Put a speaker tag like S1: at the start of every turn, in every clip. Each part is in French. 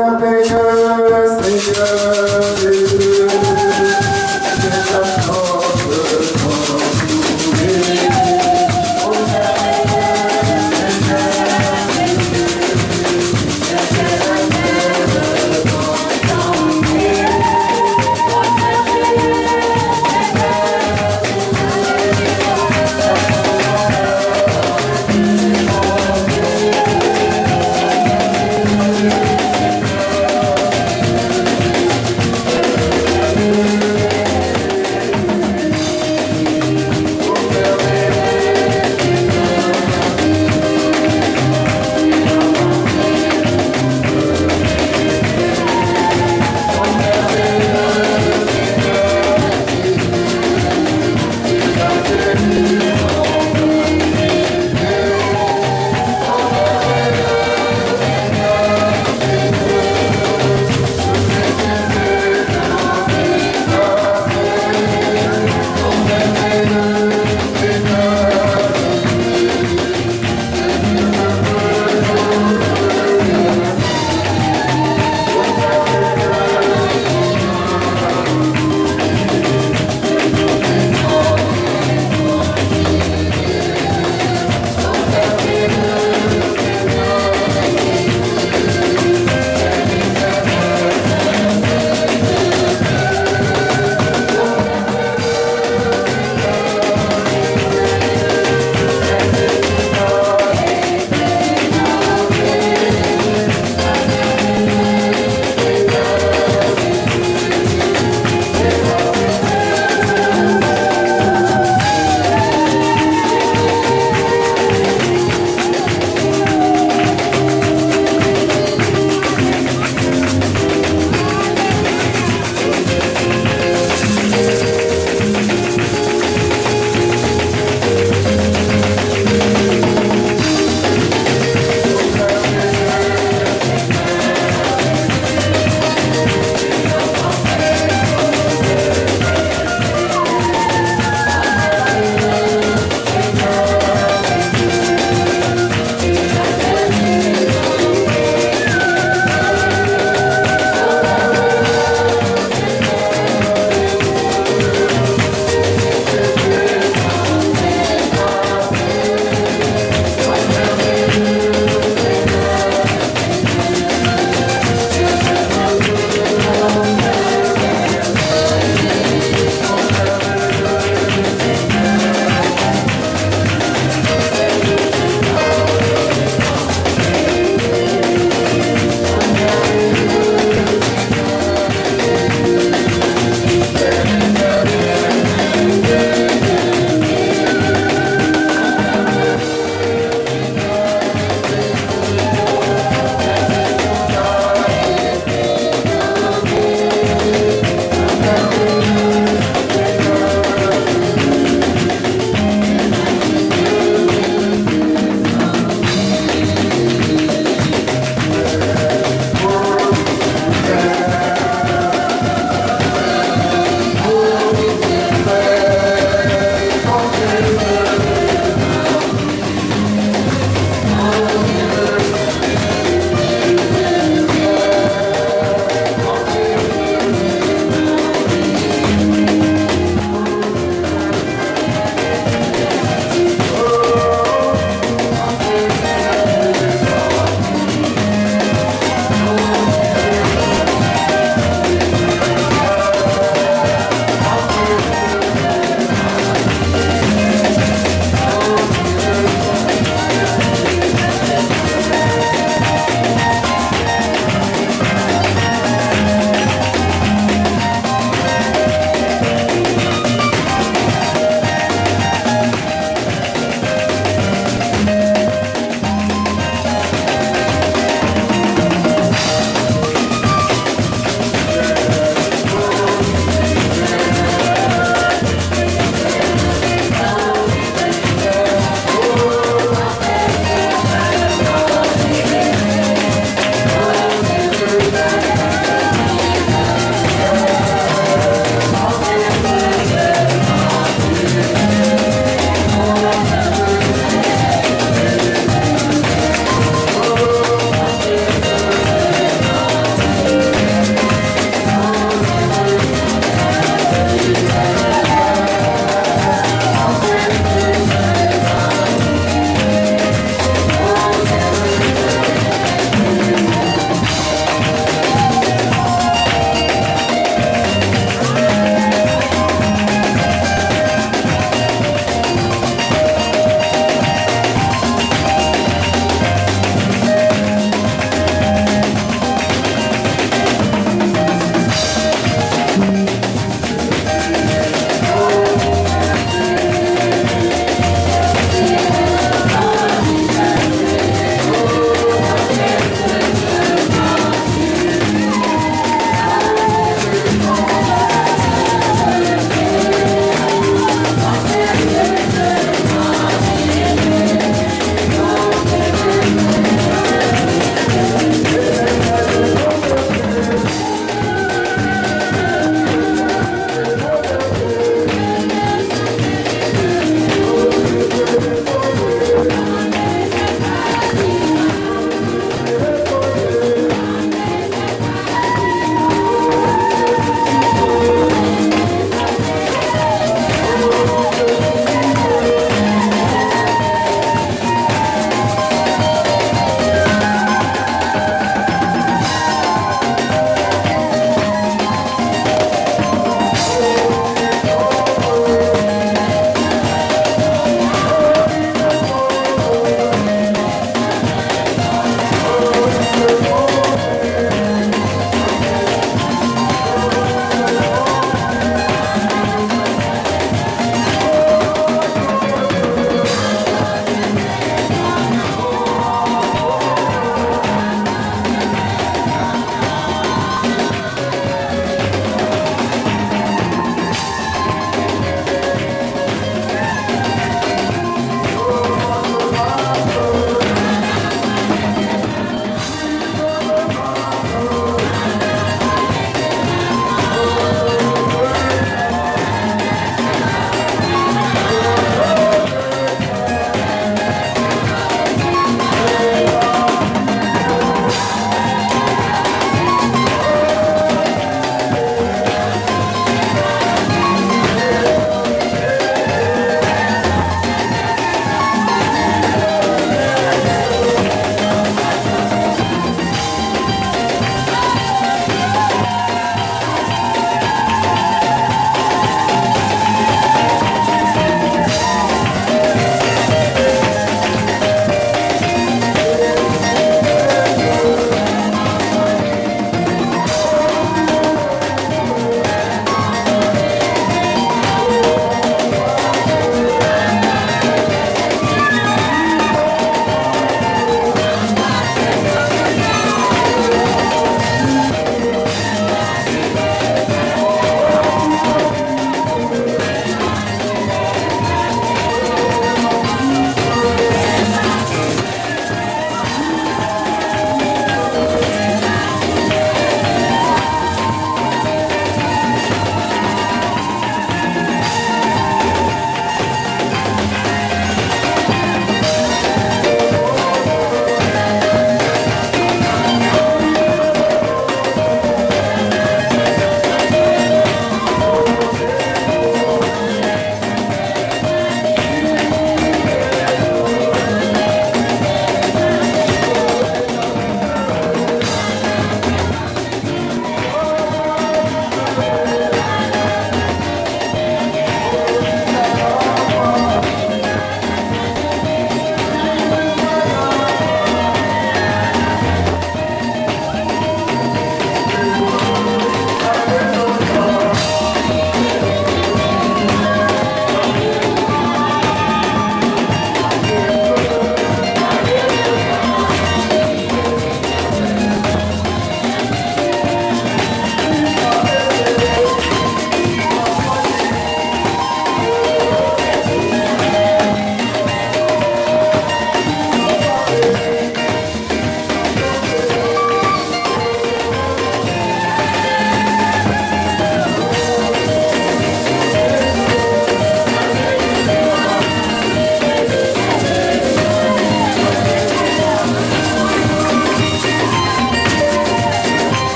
S1: Amen.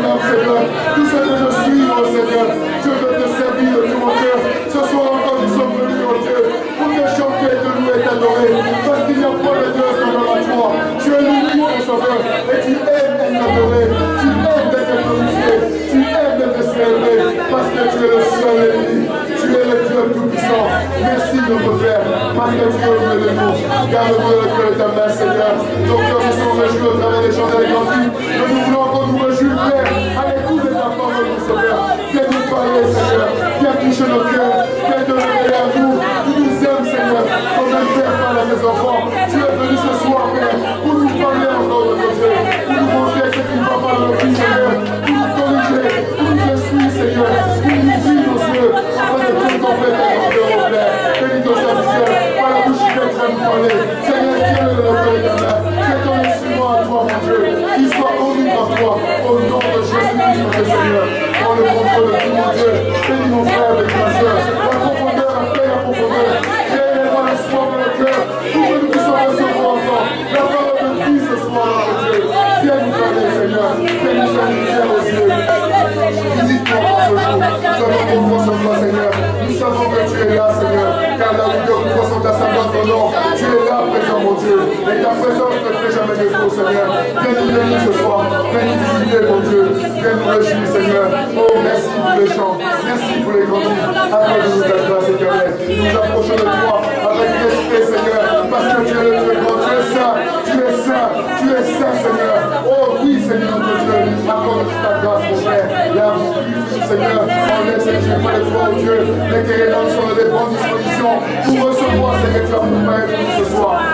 S1: Mon Seigneur. Tout ce que je suis, mon Seigneur, je veux te servir de tout mon cœur. Ce soir encore, nous sommes venus, mon Dieu, pour te chanter, te louer, t'adorer. Parce qu'il n'y a pas de Dieu semblable à toi. Tu es l'unique, mon sauveur. Et tu aimes être adoré. Tu aimes d'être glorifié. Tu aimes d'être célébré. Parce que tu es le seul ennemi. Tu es le Dieu tout-puissant. Merci, notre Père. Parce que tu es au milieu de nous. Garde-nous le cœur de ta main, Seigneur. Nos cœurs se sont réjouis au travers des chants et des Mais nous voulons Et ta présence ne fait jamais défaut, Seigneur. Viens nous bénir ce soir. Viens nous visiter, mon Dieu. Viens nous réjouir, Seigneur. Oh, merci pour les chants. Merci pour les grands livres. Accorde-nous ta grâce éternelle. Nous approchons de toi avec respect, Seigneur. Parce que tu es le Dieu grand. Tu es saint. Tu es saint. Tu es saint, Seigneur. Oh, oui, Seigneur, notre Dieu. Accorde-nous ta grâce, mon Père. Là, Seigneur, enlève cette pas de toi, oh Dieu. Les langues soient de bonnes dispositions pour recevoir ce que tu as pour nous ce soir.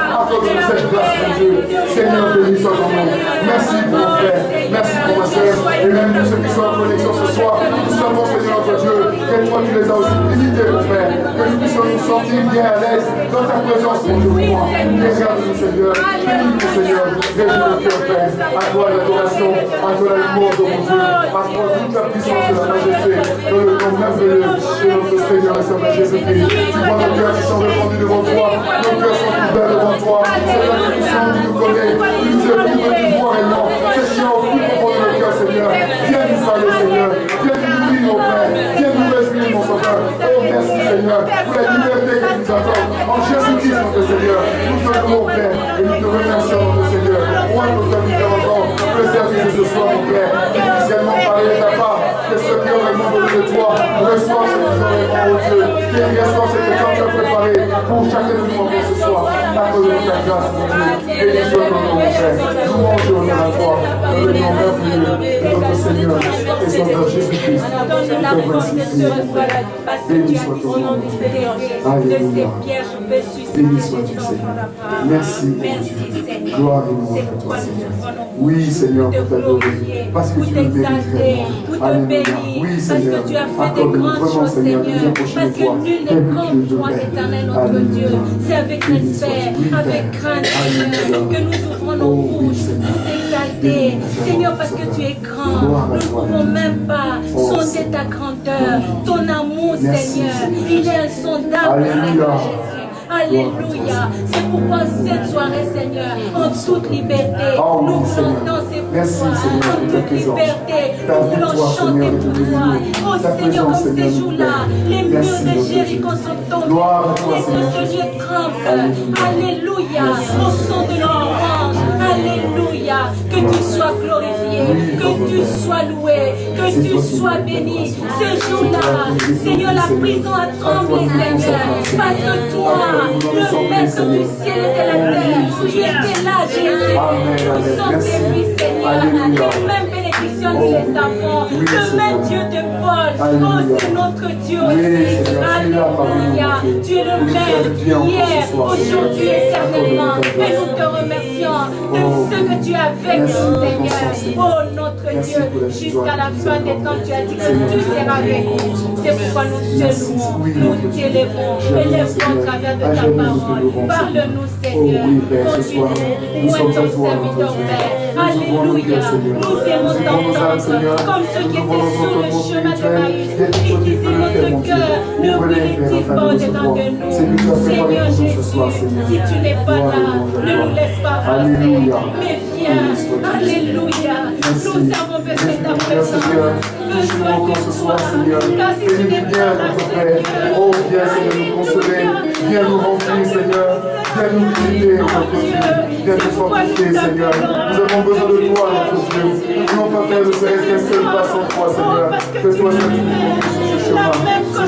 S1: Cette grâce, mon. Merci mon Et même pour ceux qui sont en connexion ce soir. Nous Seigneur, notre Dieu, que toi, tu les as aussi limités, mon frère. Que nous puissions nous sentir bien à l'aise dans ta présence, mon moi. Regarde-nous, Seigneur. Seigneur. À toi l'adoration, à toi l'amour, mon Dieu. À toi toute la puissance de la majesté. Dans le merveilleux de notre Seigneur et Jésus-Christ. Tu vois nos cœurs qui sont répandus devant toi. Nos cœurs sont devant toi. Tu sens, tu nous connais. Tu nous. C'est qui Nous Seigneur. Nous mon nous mon Sauveur. Oh, merci, Seigneur, pour la liberté que nous accordes. En Jésus-Christ, notre Seigneur. Nous te louons, Père, et nous te remercions, notre Seigneur. Moi, nous t'invitons encore. Préserve ce soir, mon Père. Initialement de. Que ceux qui ont vraiment besoin de toi reçoivent ce Dieu. Qu'ils reçoivent ce que tu as pour chacun de nous ce soir? Mon Dieu. Béni soit Père. Louange et honneur à toi. Dans le nom merveilleux de notre Seigneur et Sauveur Jésus-Christ.
S2: Nom. Du
S1: Béni sois-tu, Seigneur. Merci, mon Dieu.
S2: Seigneur.
S1: Gloire et louange à toi, Seigneur. Oui, Seigneur, pour t'adorer. Parce que tu le mérites vraiment. Alléluia. Oui, Seigneur.
S2: Parce que tu as fait des
S1: Accorde-nous
S2: grandes
S1: vraiment,
S2: choses,
S1: Seigneur, de nous
S2: Seigneur.
S1: approcher
S2: Parce
S1: de toi.
S2: que nul
S1: Tel
S2: n'est
S1: que
S2: toi, éternel notre. Dieu. C'est avec respect, avec crainte, Seigneur, que nous ouvrons nos
S1: Oh,
S2: bouches pour t'exalter. Seigneur, parce que tu es grand. Nous ne pouvons même pas
S1: Oh,
S2: sonder ta grandeur, ton amour, Seigneur. Il est insondable. Seigneur. Alléluia. C'est pourquoi cette soirée, Seigneur, en toute liberté,
S1: Oh,
S2: nous ces
S1: Merci,
S2: pouvoirs,
S1: Seigneur,
S2: en
S1: pour
S2: toute liberté. Nous voulons chanter pour toi. Oh Seigneur,
S1: Seigneur,
S2: ces jours-là, les murs de Jéricho sont tombés.
S1: Toi,
S2: Et
S1: Seigneur
S2: ce lieu tremble.
S1: Alléluia.
S2: Au son de l'orange. Alléluia. Que tu sois glorifié. Que tu sois loué. Que tu sois béni.
S1: bénis.
S2: Ce jour-là, Seigneur, la prison a tremblé, Seigneur. Parce que toi, le maître du ciel et de la terre, tu étais là, Jésus. Nous sommes fils, Seigneur. Que les enfants.
S1: Oui,
S2: Le même
S1: Seigneur.
S2: Dieu de Paul. Oh, c'est notre Dieu aussi. Alléluia. Tu es le même hier, aujourd'hui éternellement. Et nous te remercions de
S1: Oh,
S2: ce que tu as fait, Seigneur. Oh, notre Dieu, jusqu'à la fin des temps, tu as dit que tu seras avec nous. C'est pourquoi nous te louons, nous t'élèvons, élèvons au travers de ta parole. Parle-nous,
S1: Oh
S2: Seigneur. Continue.
S1: nous sommes
S2: ton serviteur. Père Alléluia. Nous
S1: Nous
S2: t'entendre
S1: Seigneur.
S2: comme ceux qui
S1: Nous
S2: étaient sur le chemin de. Maïs.
S1: Et tu
S2: disaient notre cœur ne
S1: afin
S2: pas
S1: de nous
S2: au-dedans
S1: recevoir.
S2: de nous
S1: qui
S2: Seigneur
S1: nous
S2: Jésus, si tu n'es pas là, ne nous laisse pas passer. Mais viens, Alléluia. Nous avons besoin de ta présence.
S1: Encore
S2: de
S1: ce
S2: toi.
S1: soir, Seigneur.
S2: Car si tu n'es pas là. Seigneur,
S1: Oh, viens, Seigneur, nous consoler. Viens nous remplir, Seigneur. Viens nous notre Dieu. Nous. Nous avons besoin de toi, notre Dieu. Nous ne voulons pas faire de serait-ce qu'un seul pas sans toi, Seigneur. Que toi, tu ce chemin. Ce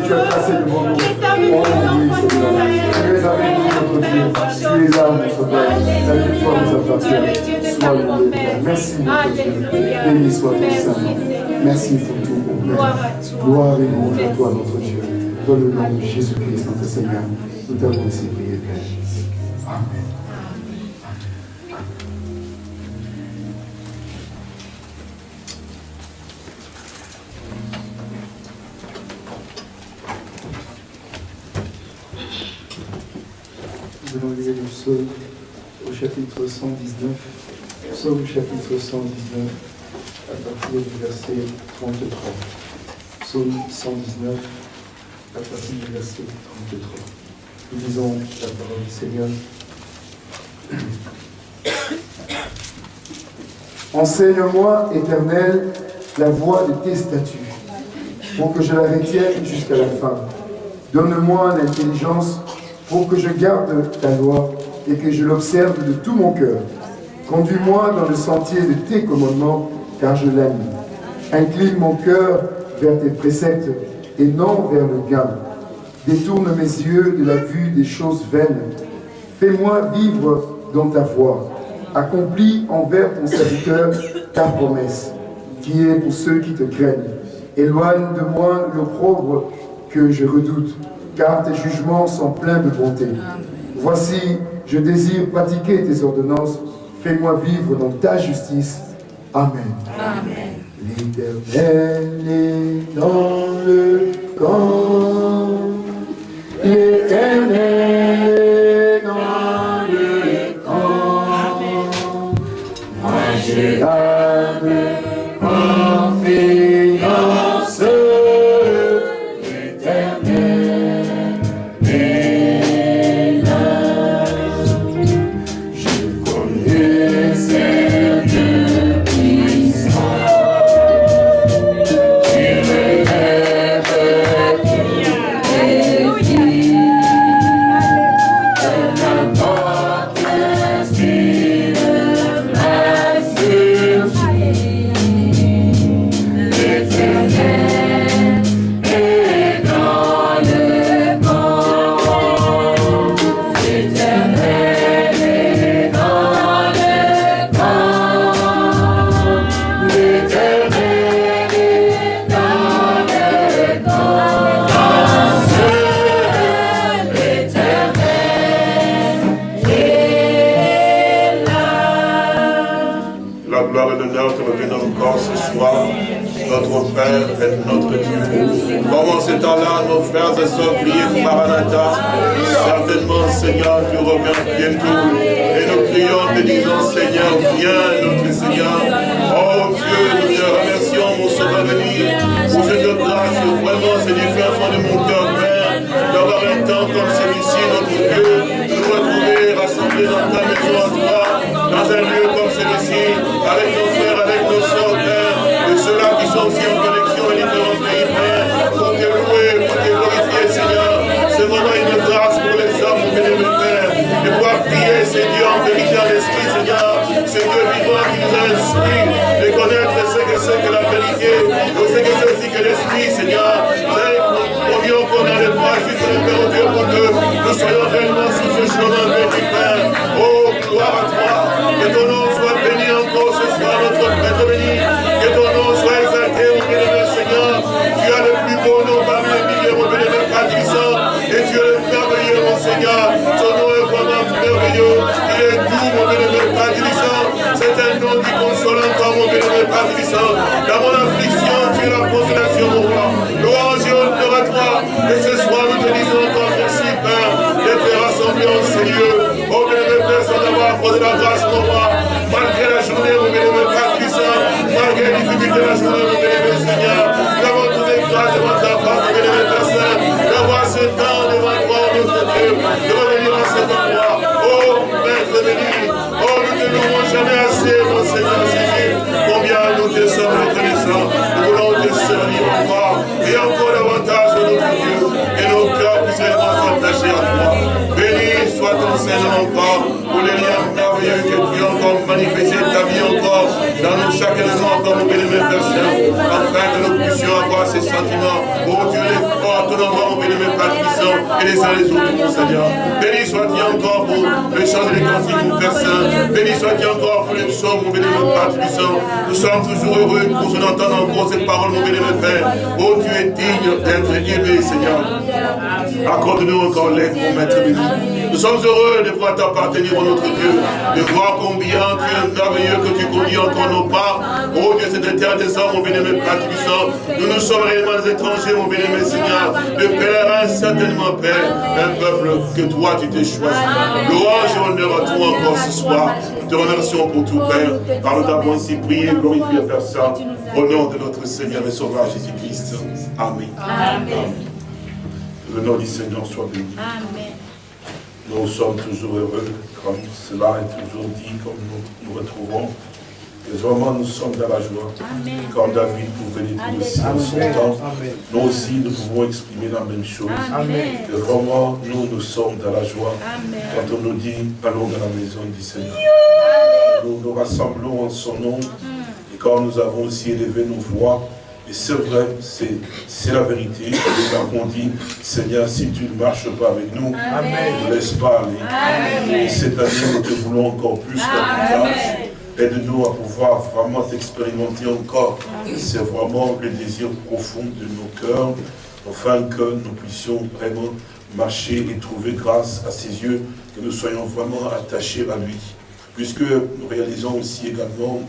S1: que tu as tracé devant nous. Oh, oui, Seigneur. Tu es avec nous, notre Dieu. Tu es là, notre Père. Nous appartient. Sois. Merci, notre Dieu. Béni soit ton Saint. Merci pour tout, mon Père. Gloire et louange à toi, notre Dieu. Le nom de Jésus-Christ, notre Seigneur, nous t'avons ainsi prié, Père. Amen. Nous allons lire le psaume au chapitre 119. Psaume chapitre 119, à partir du verset 33. Psaume 119, à partir du verset 33. Nous lisons la parole du Seigneur. Enseigne-moi, Éternel, la voie de tes statuts, pour que je la retienne jusqu'à la fin. Donne-moi l'intelligence pour que je garde ta loi et que je l'observe de tout mon cœur. Conduis-moi dans le sentier de tes commandements, car je l'aime. Incline mon cœur vers tes préceptes et non vers le gain. Détourne mes yeux de la vue des choses vaines. Fais-moi vivre dans ta voie. Accomplis envers ton serviteur ta promesse, qui est pour ceux qui te craignent. Éloigne de moi l'opprobre que je redoute, car tes jugements sont pleins de bonté. Voici, je désire pratiquer tes ordonnances. Fais-moi vivre dans ta justice. Amen. L'Éternel est dans le camp. L'Éternel
S3: en vérité, en esprit, Seigneur. C'est Dieu vivant qui nous a de connaître ce que c'est que la vérité, de ce que c'est aussi que l'esprit, Seigneur. Combien qu'on a le juste Père Dieu, pour que nous soyons réellement sur ce chemin béni, Père. Oh, gloire à toi. Que ton nom soit béni encore ce soir, notre Maître béni. Que ton nom soit exalté, mon bénévole Seigneur. Tu as le plus beau nom parmi les milliers, mon bénévole Patricien. Et tu es le merveilleux, mon Seigneur. Nom qui console encore, mon bénévole Patricien. Dans mon affliction, tu es la consolation, mon roi. Louange et honneur à toi. Et ce soir, nous te disons encore merci, Père, d'être rassemblés en ces lieux. Oh, bénévole Père, sans avoir posé la grâce, mon roi. Malgré la journée, mon bénévole Patricien, malgré les difficultés de la journée, mon bénévole Seigneur, nous avons trouvé grâce devant ta face, mon bénévole Père Saint, d'avoir ce temps encore, pour les liens merveilleux que tu as encore manifesté ta vie encore, dans nous, chacun de nous encore, mon bénémoine Père Saint, afin que nous puissions avoir ces sentiments. Oh Dieu, les forts, ton endroit, mon bénémoine Père Puissant, et les uns les autres, mon Seigneur. Béni soit-il encore pour le chant des cantiques, mon Père Saint. Béni soit-il encore pour les psaumes, mon bénémoine Père Puissant. Nous sommes toujours heureux pour nous entendre encore cette parole, mon bénémoine Père. Oh, tu es digne d'être aimé, Seigneur. Accorde-nous encore l'aide, mon maître béni. Nous sommes heureux de pouvoir t'appartenir, mon notre Dieu, de voir combien tu es merveilleux, que tu conduis encore nos pas. Oh Dieu, cette terre des hommes, mon bénémoine Père puissant. Nous nous sommes réellement des étrangers, mon bénémoine Seigneur. De pèlerins, certainement, Père. Un peuple que toi, tu t'es choisi. Louange et honneur à toi encore ce soir. Nous te remercions pour tout, Père. Par nous t'avons ainsi prié, glorifié, Père Saint. Au nom de notre Seigneur et Sauveur Jésus-Christ. Amen.
S2: Amen.
S3: Le nom du Seigneur soit béni.
S2: Amen.
S3: Nous sommes toujours heureux, comme cela est toujours dit, comme nous nous retrouvons. Et vraiment, nous sommes dans la joie.
S2: Amen.
S3: Comme David pouvait le dire aussi en son temps, nous aussi, nous pouvons exprimer la même chose.
S2: Amen.
S3: Et vraiment, nous, nous sommes dans la joie.
S2: Amen.
S3: Quand on nous dit, allons dans la maison du Seigneur. Nous nous rassemblons en son nom. Et quand nous avons aussi élevé nos voix, et c'est vrai, c'est la vérité. Nous avons dit, Seigneur, si tu ne marches pas avec nous, ne laisse pas aller. Et cette année, nous te voulons encore plus davantage. Aide-nous à pouvoir vraiment t'expérimenter encore. C'est vraiment le désir profond de nos cœurs, afin que nous puissions vraiment marcher et trouver grâce à ses yeux, que nous soyons vraiment attachés à lui. Puisque nous réalisons aussi également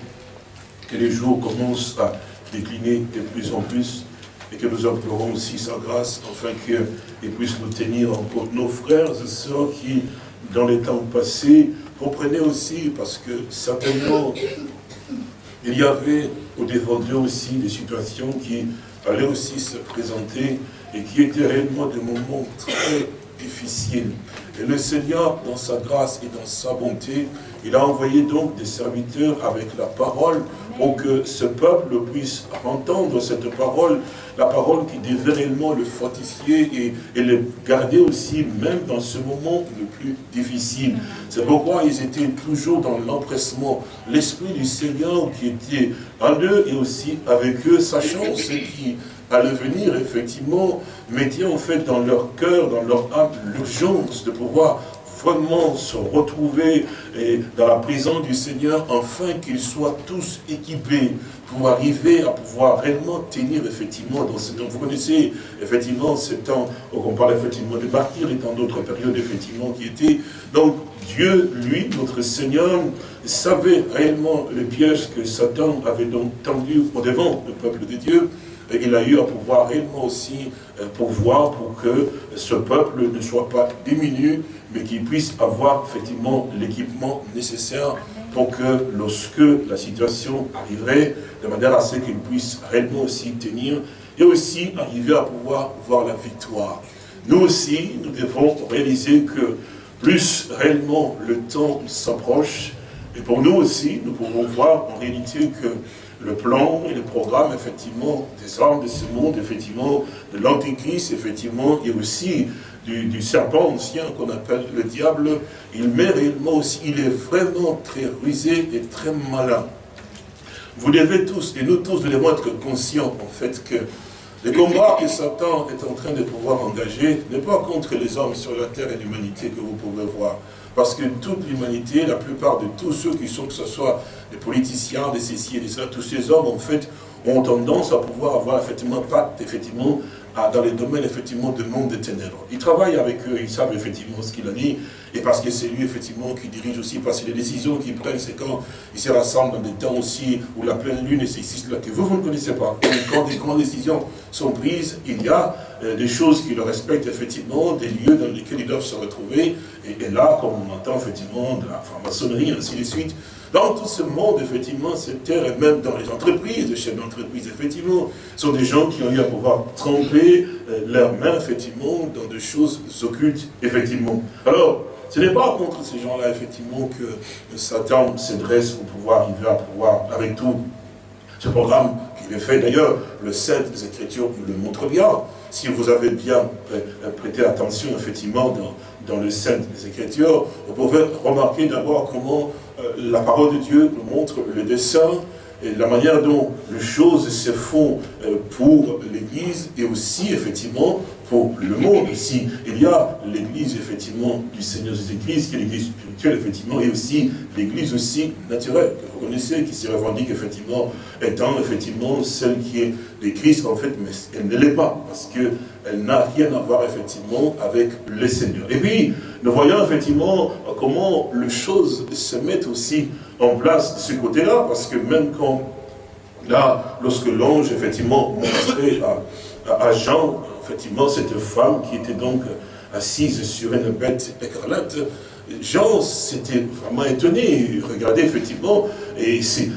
S3: que les jours commencent à décliner de plus en plus et que nous implorons aussi sa grâce afin qu'il puisse nous tenir encore. Nos frères et sœurs qui, dans les temps passés, comprenaient aussi parce que certainement il y avait au devant d'eux aussi des situations qui allaient aussi se présenter et qui étaient réellement des moments très difficiles. Et le Seigneur, dans sa grâce et dans sa bonté, il a envoyé donc des serviteurs avec la parole pour que ce peuple puisse entendre cette parole, la parole qui devait réellement le fortifier et, et le garder aussi, même dans ce moment le plus difficile. C'est pourquoi ils étaient toujours dans l'empressement. L'Esprit du Seigneur qui était en eux et aussi avec eux, sachant ce qui allait venir, effectivement, mettait en fait dans leur cœur, dans leur âme, l'urgence de pouvoir vraiment se retrouver et dans la prison du Seigneur, afin qu'ils soient tous équipés pour arriver à pouvoir réellement tenir effectivement dans ce temps. Vous connaissez effectivement ce temps, où on parle effectivement de martyrs et dans d'autres périodes effectivement qui étaient. Donc Dieu, lui, notre Seigneur, savait réellement les pièges que Satan avait donc tendu au devant du peuple de Dieu. Il a eu à pouvoir réellement aussi euh, pourvoir pour que ce peuple ne soit pas diminué, mais qu'il puisse avoir effectivement l'équipement nécessaire pour que lorsque la situation arriverait, de manière à ce qu'il puisse réellement aussi tenir, et aussi arriver à pouvoir voir la victoire. Nous aussi, nous devons réaliser que plus réellement le temps s'approche. Et pour nous aussi, nous pouvons voir en réalité que le plan et le programme, effectivement, des armes de ce monde, effectivement, de l'antéchrist, effectivement, et aussi du, serpent ancien qu'on appelle le diable, il met réellement aussi, il est vraiment très rusé et très malin. Vous devez tous, et nous tous, nous devons être conscients, en fait, que le combat que Satan est en train de pouvoir engager n'est pas contre les hommes sur la terre et l'humanité que vous pouvez voir. Parce que toute l'humanité, la plupart de tous ceux qui sont, que ce soit des politiciens, des ceci et des ça, tous ces hommes, en fait, ont tendance à pouvoir avoir effectivement pacte, effectivement, dans les domaines, effectivement, de monde des ténèbres. Ils travaillent avec eux, ils savent effectivement ce qu'il a dit, et parce que c'est lui, effectivement, qui dirige aussi, parce que les décisions qu'ils prennent, c'est quand ils se rassemblent dans des temps aussi où la pleine lune, et c'est ici, que vous, vous ne connaissez pas. Quand des grandes décisions sont prises, il y a euh, des choses qui le respectent, effectivement, des lieux dans lesquels ils doivent se retrouver, et, et là, comme on entend, effectivement, de la franc-maçonnerie, ainsi de suite, dans tout ce monde, effectivement, cette terre, et même dans les entreprises, les chefs d'entreprise, effectivement, sont des gens qui ont eu à pouvoir tremper euh, leurs mains, effectivement, dans des choses occultes, effectivement. Alors, ce n'est pas contre ces gens-là, effectivement, que Satan s'adresse pour pouvoir arriver à pouvoir, avec tout ce programme qu'il est fait. D'ailleurs, le 7 des Écritures le montre bien. Si vous avez bien prêté attention, effectivement, dans, dans le 7 des Écritures, vous pouvez remarquer d'abord comment euh, la parole de Dieu nous montre le dessin et la manière dont les choses se font euh, pour l'Église et aussi, effectivement, pour le monde. Ici, il y a l'Église, effectivement, du Seigneur Jésus-Christ, qui est l'Église spirituelle, effectivement, et aussi l'Église aussi naturelle, que vous connaissez, qui se revendique, effectivement, étant, effectivement, celle qui est de Christ, en fait, mais elle ne l'est pas, parce qu'elle n'a rien à voir, effectivement, avec le Seigneur. Et puis, nous voyons, effectivement, comment les choses se mettent aussi en place de ce côté-là, parce que même quand, là, lorsque l'ange, effectivement, montrait à, à Jean, effectivement, cette femme qui était donc assise sur une bête écarlate, Jean s'était vraiment étonné, regardait effectivement, et c'est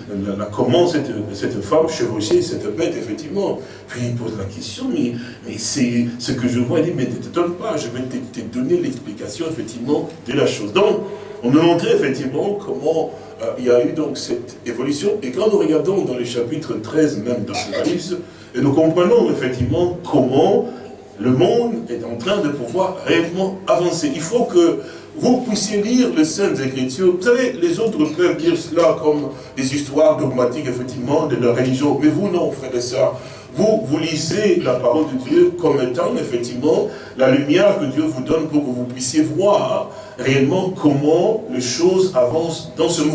S3: comment cette, cette, femme chevauchait cette bête, effectivement. Puis il pose la question, mais, mais c'est ce que je vois, il dit, mais ne t'étonne pas, je vais te, donner l'explication, effectivement, de la chose. Donc, on nous montrait effectivement comment euh, il y a eu donc cette évolution, et quand nous regardons dans le chapitre 13 même d'Apocalypse, et nous comprenons effectivement comment le monde est en train de pouvoir réellement avancer. Il faut que vous puissiez lire les Saintes Écritures. Vous savez, les autres peuvent dire cela comme des histoires dogmatiques, effectivement, de leur religion. Mais vous, non, frères et sœurs. Vous, vous lisez la parole de Dieu comme étant, effectivement, la lumière que Dieu vous donne pour que vous puissiez voir réellement comment les choses avancent dans ce monde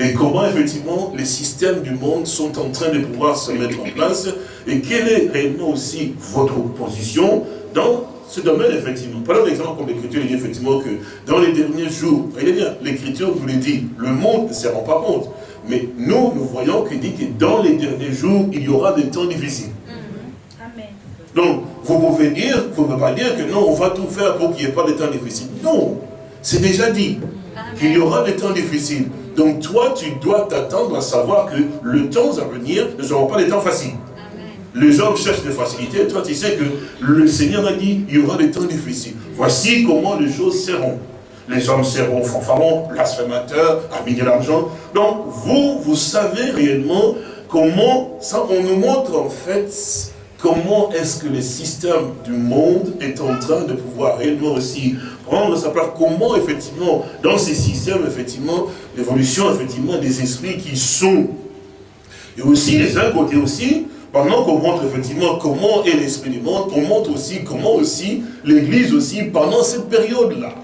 S3: et comment effectivement les systèmes du monde sont en train de pouvoir se mettre en place et quelle est réellement aussi votre position dans ce domaine, effectivement? Prenons l'exemple comme l'Écriture dit effectivement que dans les derniers jours, voyez bien, l'Écriture vous le dit, le monde ne se rend pas compte. Mais nous, nous voyons qu'il dit que dans les derniers jours, il y aura des temps difficiles. Mm-hmm. Donc, vous pouvez dire, vous ne pouvez pas dire que non, on va tout faire pour qu'il n'y ait pas de temps difficiles. Non, c'est déjà dit qu'il y aura des temps difficiles. Donc toi, tu dois t'attendre à savoir que le temps à venir ne seront pas des temps faciles. Les hommes cherchent des facilités. Toi, tu sais que le Seigneur a dit, il y aura des temps difficiles. Voici comment les choses seront. Les hommes seront fanfarons, blasphémateurs, amis de l'argent. Donc, vous, vous savez réellement comment, ça, on nous montre en fait comment est-ce que le système du monde est en train de pouvoir réellement aussi prendre sa place, comment effectivement, dans ces systèmes, effectivement, l'évolution, effectivement, des esprits qui sont? Et aussi, les uns côté aussi, pendant qu'on montre effectivement comment est l'esprit du monde, on montre aussi comment aussi l'Église aussi, pendant cette période-là,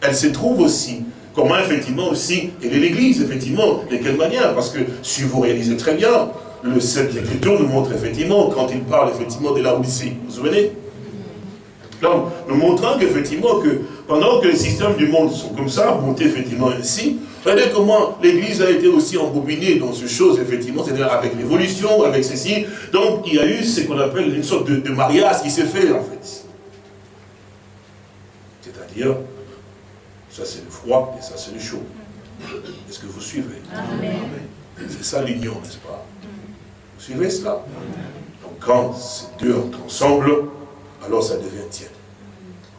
S3: elle se trouve aussi. Comment effectivement aussi, elle est l'Église, effectivement, de quelle manière? Parce que si vous réalisez très bien, le, cette écriture nous montre effectivement, quand il parle effectivement de la Odyssée, vous vous souvenez? Donc, nous montrant qu'effectivement, que pendant que les systèmes du monde sont comme ça, montés effectivement ainsi, regardez comment l'Église a été aussi embobinée dans ces choses, effectivement, c'est-à-dire avec l'évolution, avec ceci. Donc, il y a eu ce qu'on appelle une sorte de, mariage qui s'est fait, en fait. C'est-à-dire, ça c'est le froid et ça c'est le chaud. Est-ce que vous suivez? C'est ça l'union, n'est-ce pas? Suivez cela Donc quand ces deux entrent ensemble, alors ça devient tiède.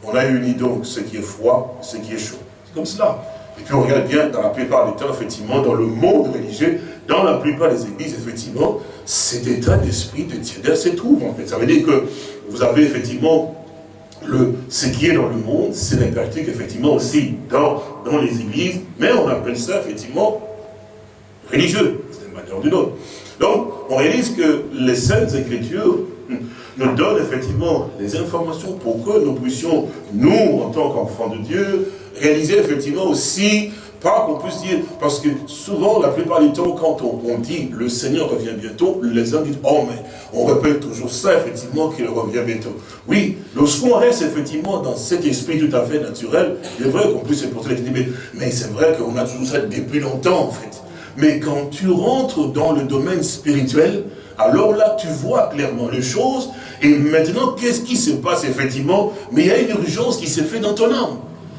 S3: On a uni donc ce qui est froid, ce qui est chaud. C'est comme cela. Et puis on regarde bien, dans la plupart des temps, effectivement, dans le monde religieux, dans la plupart des églises, effectivement, cet état d'esprit de tièdeur se trouve, en fait. Ça veut dire que vous avez effectivement le, ce qui est dans le monde, c'est la effectivement, aussi dans, dans les églises, mais on appelle ça, effectivement, religieux, d'une manière ou d'une autre. Donc, on réalise que les Saintes Écritures nous donnent effectivement les informations pour que nous puissions, nous, en tant qu'enfants de Dieu, réaliser effectivement aussi, pas qu'on puisse dire, parce que souvent, la plupart du temps, quand on, dit le Seigneur revient bientôt, les gens disent, oh mais on répète toujours ça, effectivement, qu'il revient bientôt. Oui, lorsqu'on reste effectivement dans cet esprit tout à fait naturel, il est vrai qu'on puisse se poser la mais, mais c'est vrai qu'on a toujours ça depuis longtemps en fait. Mais quand tu rentres dans le domaine spirituel, alors là, tu vois clairement les choses. Et maintenant, qu'est-ce qui se passe effectivement? Mais il y a une urgence qui s'est faite dans ton âme.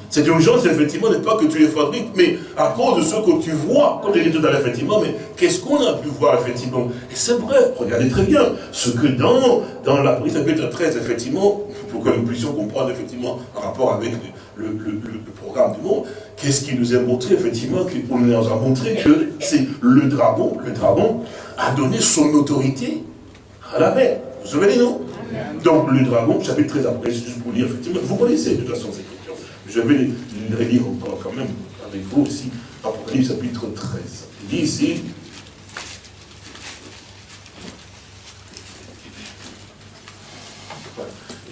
S3: Cette urgence, effectivement, n'est pas que tu les fabriques, mais à cause de ce que tu vois, comme j'ai dit tout à l'heure, effectivement, mais qu'est-ce qu'on a pu voir, effectivement? Et c'est vrai, regardez très bien, ce que dans, dans la prise chapitre 13, effectivement, pour que nous puissions comprendre, effectivement, en rapport avec le, le programme du monde, qu'est-ce qui nous est montré, effectivement, qu'on nous a montré que c'est le dragon, le dragon a donné son autorité à la mer. Vous vous souvenez, non? Donc, le dragon, chapitre 13 après, c'est juste pour dire, effectivement, vous connaissez de toute façon ces questions. Je vais les relire encore quand même avec vous aussi, Apocalypse chapitre 13. Il dit ici,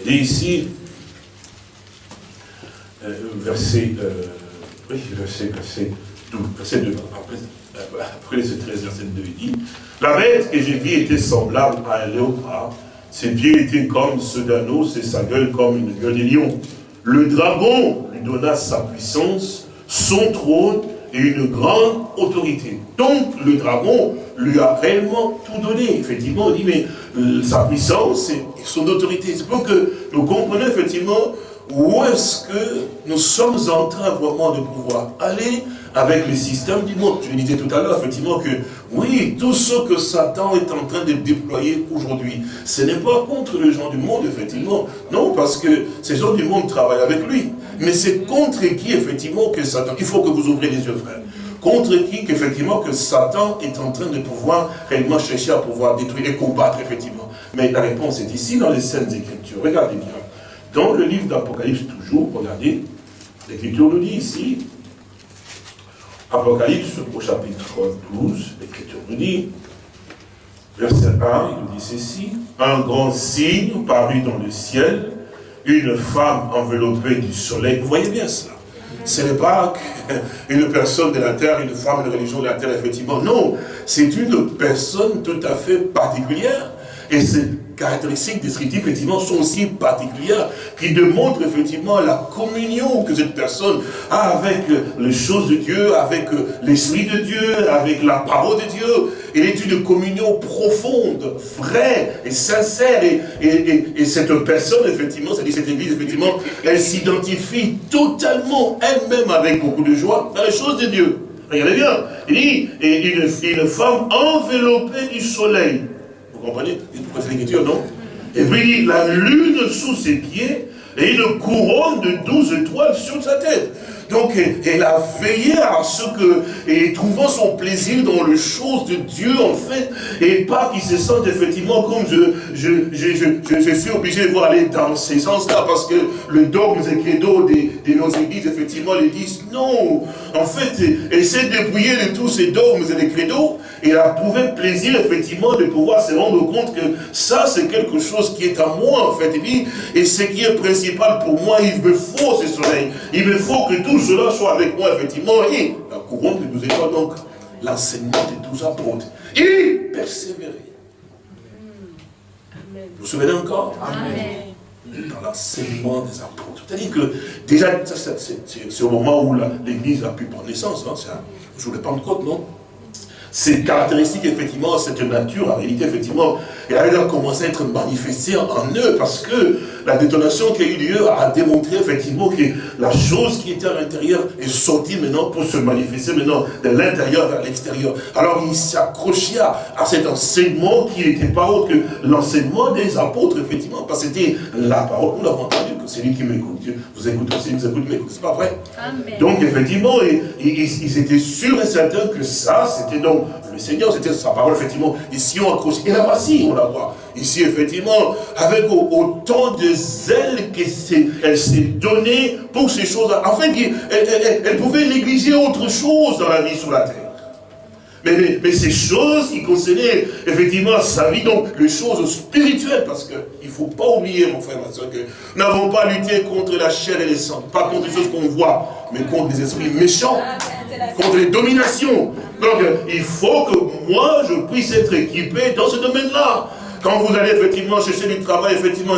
S3: il dit ici, verset, euh, oui, verset, verset, 12, verset 2, après, après ce 13, verset 2, il dit, la bête que j'ai vue était semblable à un léopard, ses pieds étaient comme ceux d'un os et sa gueule comme une gueule de lion. Le dragon lui donna sa puissance, son trône et une grande autorité. Donc le dragon lui a réellement tout donné. Effectivement, on dit, mais euh, sa puissance et son autorité. C'est pour que nous comprenions effectivement où est-ce que nous sommes en train vraiment de pouvoir aller avec le système du monde? Je disais tout à l'heure, effectivement, que oui, tout ce que Satan est en train de déployer aujourd'hui, ce n'est pas contre les gens du monde, effectivement. Non, parce que ces gens du monde travaillent avec lui. Mais c'est contre qui, effectivement, que Satan... Il faut que vous ouvrez les yeux, frère. Contre qui, effectivement, que Satan est en train de pouvoir réellement chercher à pouvoir détruire et combattre, effectivement. Mais la réponse est ici, dans les scènes Écritures. Regardez bien. Dans le livre d'Apocalypse, toujours, regardez, l'Écriture nous dit ici, Apocalypse au chapitre 12, l'Écriture nous dit, verset 1, il nous dit ceci, un grand signe parut dans le ciel, une femme enveloppée du soleil. Vous voyez bien cela ce n'est pas une personne de la terre, une femme de religion de la terre, effectivement. Non, c'est une personne tout à fait particulière. Et c'est caractéristiques descriptives, effectivement, sont aussi particulières, qui démontrent effectivement la communion que cette personne a avec les choses de Dieu, avec l'Esprit de Dieu, avec la parole de Dieu. Elle est une communion profonde, vraie et sincère. Et, et, cette personne, effectivement, c'est-à-dire cette église, effectivement, elle s'identifie totalement elle-même avec beaucoup de joie dans les choses de Dieu. Regardez bien, il dit, une, une femme enveloppée du soleil. Vous comprenez C'est l'écriture, non Et puis la lune sous ses pieds et une couronne de douze étoiles sur sa tête. Donc, elle a veillé à ce que, et trouvant son plaisir dans les choses de Dieu, en fait, et pas qu'il se sente effectivement comme je, je, je, je, suis obligé de voir aller dans ces sens-là, parce que le dogme et credo de nos églises, effectivement, les disent non. En fait, elle s'est dépouillée de tous ces dogmes et des credos, et a trouvé plaisir, effectivement, de pouvoir se rendre compte que ça, c'est quelque chose qui est à moi, en fait. Et, puis, et ce qui est principal pour moi, il me faut ce soleil. Il me faut que tout cela soit avec moi, effectivement. Et la couronne de douze étoiles, donc, l'enseignement des douze apôtres. Et persévérer. Vous vous souvenez encore? Amen dans l'enseignement des apôtres. C'est-à-dire que déjà, c'est au moment où l'Église a pu prendre naissance, hein, c'est un jour de Pentecôte, non? C'est caractéristique, effectivement, cette nature, en réalité, effectivement, elle a commencé à être manifestée en eux, parce que la détonation qui a eu lieu a démontré, effectivement, que la chose qui était à l'intérieur est sortie maintenant pour se manifester maintenant de l'intérieur vers l'extérieur. Alors, il s'est accroché à, cet enseignement qui n'était pas autre que l'enseignement des apôtres, effectivement, parce que c'était la parole, nous l'avons entendu, c'est lui qui m'écoute. Vous écoutez aussi, vous écoutez, mais c'est pas vrai. Donc effectivement, ils, étaient sûrs et certains que ça, c'était donc le Seigneur, c'était sa parole, effectivement. Ici, on accroche. Et là voici, on la voit. Ici, effectivement, avec autant de zèle qu'elle s'est donnée pour ces choses-là. En fait, elle pouvait négliger autre chose dans la vie sur la terre. Mais, ces choses qui concernaient effectivement sa vie, donc les choses spirituelles, parce qu'il ne faut pas oublier, mon frère, ma soeur, que nous n'avons pas lutté contre la chair et les sangs, pas contre les choses qu'on voit, mais contre les esprits méchants, contre les dominations. Donc, il faut que moi, je puisse être équipé dans ce domaine-là. Quand vous allez effectivement chercher du travail, effectivement,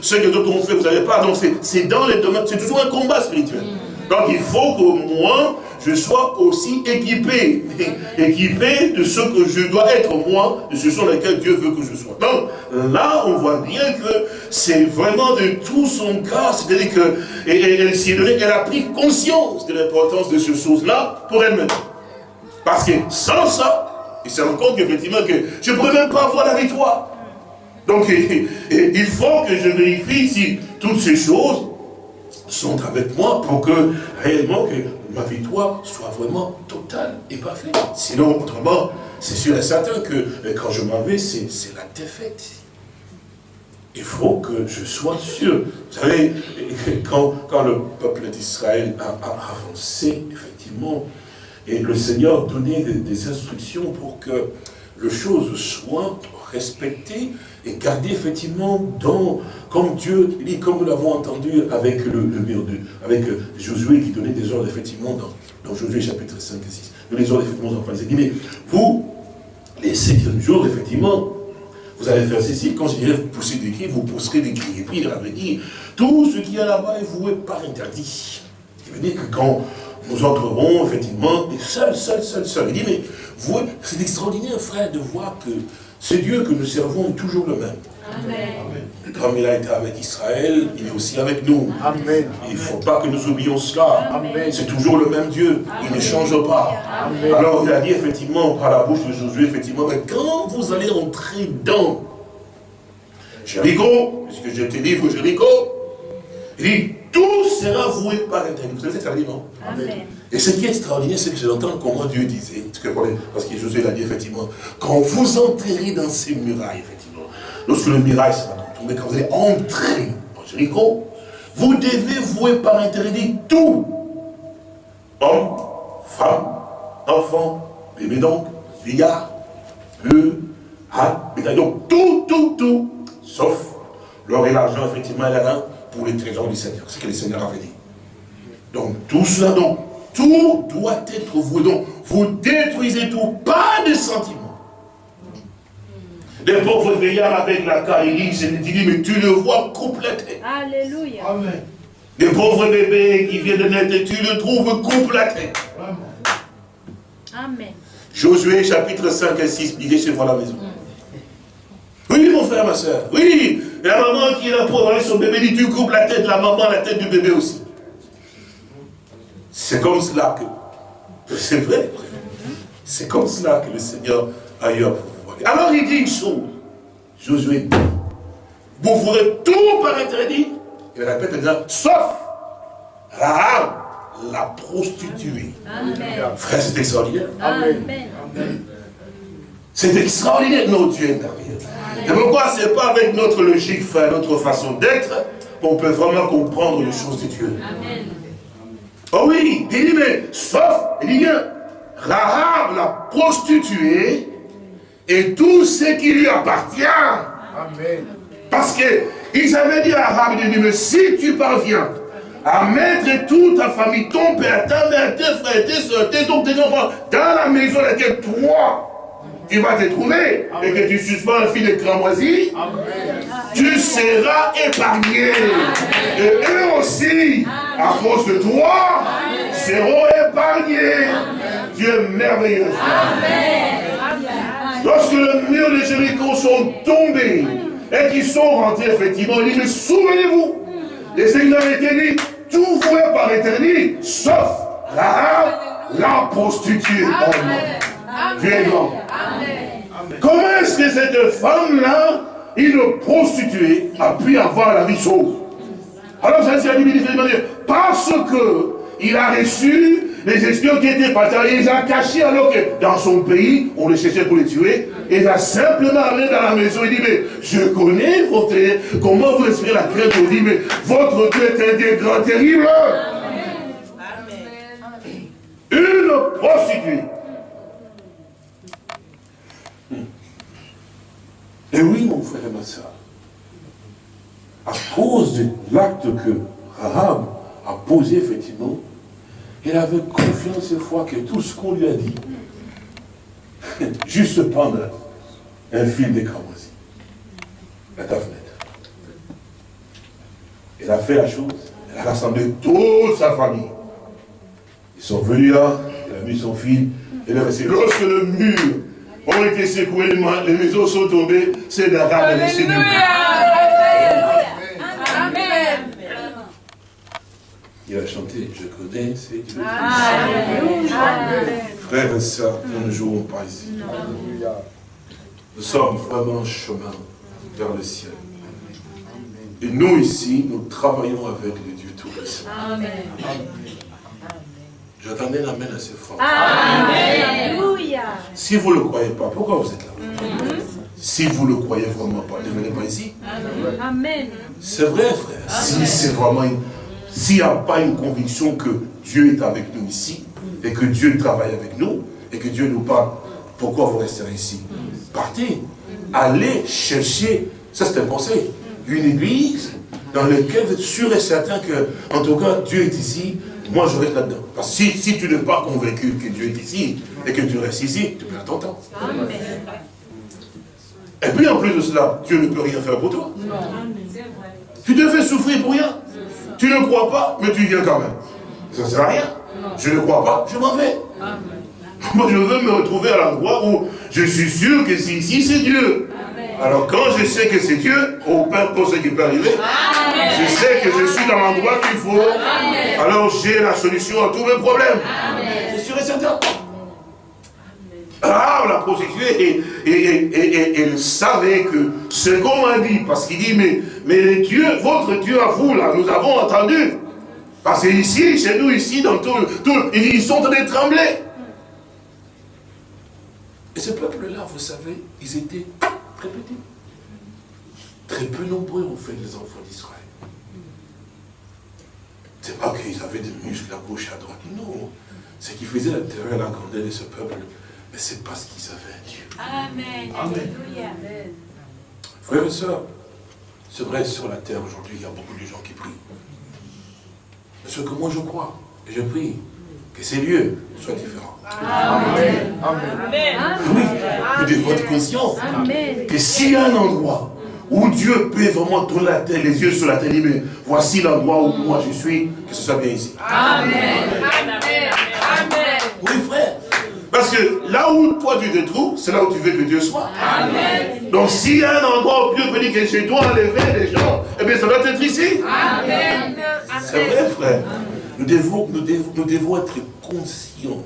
S3: ce que d'autres ont fait, vous n'avez pas. Donc, c'est dans les domaines, c'est toujours un combat spirituel. Donc, il faut que moi, je sois aussi équipé, équipé de ce que je dois être moi, de ce sur lequel Dieu veut que je sois. Donc là, on voit bien que c'est vraiment de tout son cœur, c'est-à-dire qu'elle s'y est elle a pris conscience de l'importance de ces choses-là pour elle-même. Parce que sans ça, il se rend compte qu'effectivement que je ne pourrais même pas avoir la victoire. Donc il faut que je vérifie si toutes ces choses sont avec moi pour que réellement que ma victoire soit vraiment totale et parfaite. Sinon, autrement, c'est sûr et certain que euh, quand je m'en vais, c'est la défaite. Il faut que je sois sûr. Vous savez, quand, quand le peuple d'Israël a, avancé, effectivement, et le Seigneur donnait des, instructions pour que les choses soient respectées et gardées effectivement dans, comme Dieu, dit, comme nous l'avons entendu avec le, mur de, avec Josué qui donnait des ordres effectivement dans, Josué chapitre 5 et 6. Les ordres effectivement aux enfants. Il dit, mais vous, les septième jours, effectivement, vous allez faire ceci, quand je dirais pousser des cris, vous pousserez des cris. Et puis il avait dit, tout ce qui est là-bas est voué par interdit. Ce qui veut dire que quand nous entrerons, effectivement, et seul, seul, seul, seul. Il dit, mais vous, c'est extraordinaire, frère, de voir que ce Dieu que nous servons est toujours le même. Amen. Comme il a été avec Israël, il est aussi avec nous. Amen. Il ne faut pas que nous oublions cela. C'est toujours le même Dieu. Il ne change pas. Alors il a dit effectivement par la bouche de Josué, effectivement, mais quand vous allez entrer dans Jéricho, puisque je te livre Jéricho, il dit, tout sera voué par interdit. Vous savez ce que ça dit, non Amen. Et ce qui est extraordinaire, c'est que je l'entends comment Dieu disait, parce que Josué l'a dit effectivement, quand vous entrerez dans ces murailles, effectivement, lorsque le mirail sera tombé, quand vous allez entrer en Jéricho, vous devez vouer par interdit tout. Homme, femme, enfant, bébé donc, vieillard, âne, bétail. Donc tout, tout, tout, sauf l'or et l'argent, effectivement, et la pour les trésors du Seigneur. C'est ce que le Seigneur avait dit. Donc tout cela, donc, tout doit être voué. Donc, vous détruisez tout, pas de sentiments. Les pauvres veillards avec la caïrie, je dis, mais tu le vois complété.
S2: Alléluia.
S3: Amen. Les pauvres bébés qui viennent de naître, tu le trouves complété.
S2: Amen.
S3: Josué chapitre 5 et 6, lisez chez vous à la maison. Oui, mon frère, ma soeur. Oui, la maman qui est là pour avoir son bébé, dit tu coupes la tête de la maman, la tête du bébé aussi. C'est comme cela que, c'est vrai, c'est comme cela que le Seigneur a eu à pouvoir. Alors il dit une chose, Josué dit, vous ferez tout par interdit, il répète maintenant, sauf Rahab, la prostituée. Amen. Frère, c'est extraordinaire.
S2: Amen.
S3: C'est extraordinaire, notre Dieu est merveilleux. Et pourquoi c'est pas avec notre logique, notre façon d'être, qu'on peut vraiment comprendre les choses de Dieu?
S2: Amen.
S3: Oh oui, il dit, mais sauf, il dit bien, Rahab, la prostituée, et tout ce qui lui appartient. Amen. Parce qu'ils avaient dit à Rahab, il dit, mais si tu parviens à mettre toute ta famille, ton père, ta mère, tes frères, tes soeurs, tes tes enfants, dans la maison dans laquelle toi, tu vas te trouver, et que tu suspends un fil de cramoisie, tu seras épargné. Et eux aussi, à cause de toi, seront épargnés. Dieu merveilleux. Lorsque le mur de Jéricho sont tombés et qu'ils sont rentrés, effectivement, il dit, mais souvenez-vous, les Seigneur été dit, tout voué par éternité, sauf la, la prostituée. Grand. Comment est-ce que cette femme-là, une prostituée, a pu avoir la vie sauve? Alors Jésus a dit, parce que il a reçu les espions qui étaient partis, il les a cachés alors que dans son pays, on les cherchait pour les tuer. Et il a simplement allé dans la maison et dit, mais je connais votre, comment vous respirez la crainte, vous dit, mais votre Dieu est un Dieu grand, terrible. Une prostituée. Et oui, mon frère et ma soeur, à cause de l'acte que Rahab a posé, effectivement, il avait confiance et foi que tout ce qu'on lui a dit, juste prendre un fil de cramoisi à ta fenêtre. Elle a fait la chose, elle a rassemblé toute sa famille. Ils sont venus là, il a mis son fil, il a resté. Lorsque le mur a été secoué, les maisons sont tombées, c'est d'Arabe et c'est Il a chanté, je connais ces dieux. Frères et sœurs, nous ne jouons pas ici. Nous sommes vraiment en chemin vers le ciel. Et nous ici, nous travaillons avec le Dieu Tout-Puissant. J'attendais l'Amen assez fort. Si vous ne le croyez pas, pourquoi vous êtes là? Mm-hmm. Si vous ne le croyez vraiment pas, ne venez pas ici. Amen. C'est vrai, frère. Si c'est vraiment une s'il n'y a pas une conviction que Dieu est avec nous ici, et que Dieu travaille avec nous, et que Dieu nous parle, pourquoi vous resterez ici? Partez, allez chercher, ça c'est un conseil, une église dans laquelle vous êtes sûr et certain que, en tout cas, Dieu est ici, moi je reste là-dedans. Parce que si, si tu n'es pas convaincu que Dieu est ici, et que tu restes ici, tu perds ton temps. Et puis en plus de cela, Dieu ne peut rien faire pour toi. Tu te fais souffrir pour rien. Tu ne crois pas, mais tu viens quand même. Ça ne sert à rien. Je ne crois pas, je m'en vais. Moi, je veux me retrouver à l'endroit où je suis sûr que c'est ici, c'est Dieu. Alors, quand je sais que c'est Dieu, au peu importe ce qui peut arriver, je sais que je suis dans l'endroit qu'il faut. Alors, j'ai la solution à tous mes problèmes. C'est sûr et certain. Ah, la prostituée, et, elle savait que ce qu'on m'a dit, parce qu'il dit, mais, mais Dieu, votre Dieu à vous, là, nous avons entendu. Parce que ici, chez nous, ici, dans tout, tout ils sont en train de trembler. Et ce peuple-là, vous savez, ils étaient très peu nombreux, en fait, les enfants d'Israël. C'est pas qu'ils avaient des muscles à gauche et à droite. Non. Ce qui faisait la terreur et la grandeur de ce peuple, mais c'est parce qu'ils avaient un Dieu. Amen. Amen. Frères et sœurs, c'est vrai, sur la terre aujourd'hui, il y a beaucoup de gens qui prient. Mais ce que moi je crois, et je prie, que ces lieux soient différents. Amen. Amen. Oui, vous devez être conscient que s'il y a un endroit où Dieu peut vraiment tourner la terre, les yeux sur la terre, dire, mais voici l'endroit où moi je suis, que ce soit bien ici. Amen. Amen. Oui, frère. Parce que là où toi tu te trouves, c'est là où tu veux que Dieu soit. Amen. Donc s'il y a un endroit où Dieu peut dire que je dois enlever les gens, eh bien ça doit être ici. Amen. C'est vrai frère. Nous devons, nous, devons, nous devons être conscients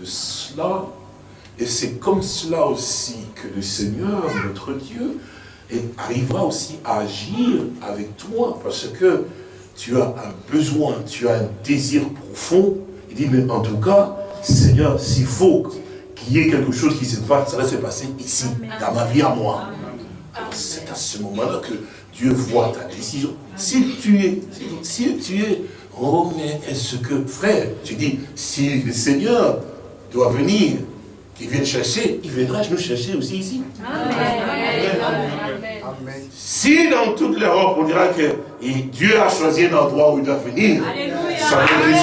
S3: de cela. Et c'est comme cela aussi que le Seigneur, notre Dieu, arrivera aussi à agir avec toi. Parce que tu as un besoin, tu as un désir profond. Il dit, mais en tout cas, Seigneur, s'il faut qu'il y ait quelque chose qui se passe, ça va se passer ici, dans ma vie à moi. C'est à ce moment-là que Dieu voit ta décision. Si tu es, si tu es, oh mais est-ce que, frère, je dis, si le Seigneur doit venir, qu'il vienne chercher, il viendra nous chercher aussi ici. Si dans toute l'Europe, on dira que Dieu a choisi un endroit où il doit venir, ça veut dire...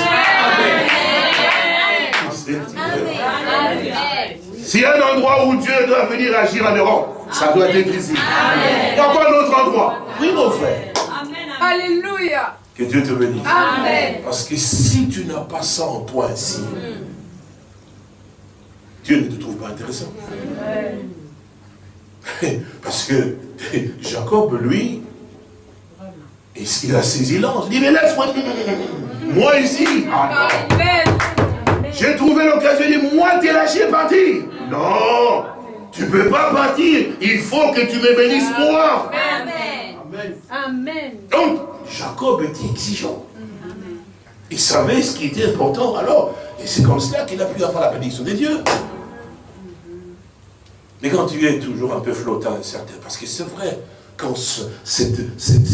S3: S'il y a un endroit où Dieu doit venir agir en Europe, ça doit être ici. Il n'y a pas d'autre endroit. Oui, mon frère. Alléluia. Que Dieu te bénisse. Amen. Parce que si tu n'as pas ça en toi ici, Dieu ne te trouve pas intéressant. Parce que Jacob, lui, il a saisi l'ange? Il dit, mais laisse-moi, moi ici. Amen. J'ai trouvé l'occasion de dire, moi t'es lâché partir. Non, tu ne peux pas partir. Il faut que tu me bénisses moi.
S2: Amen.
S3: Donc, Jacob était exigeant. Il savait ce qui était important. Alors, et c'est comme cela qu'il a pu avoir la bénédiction de Dieu. Mais quand tu es toujours un peu flottant, incertain, parce que c'est vrai, quand cette, cette,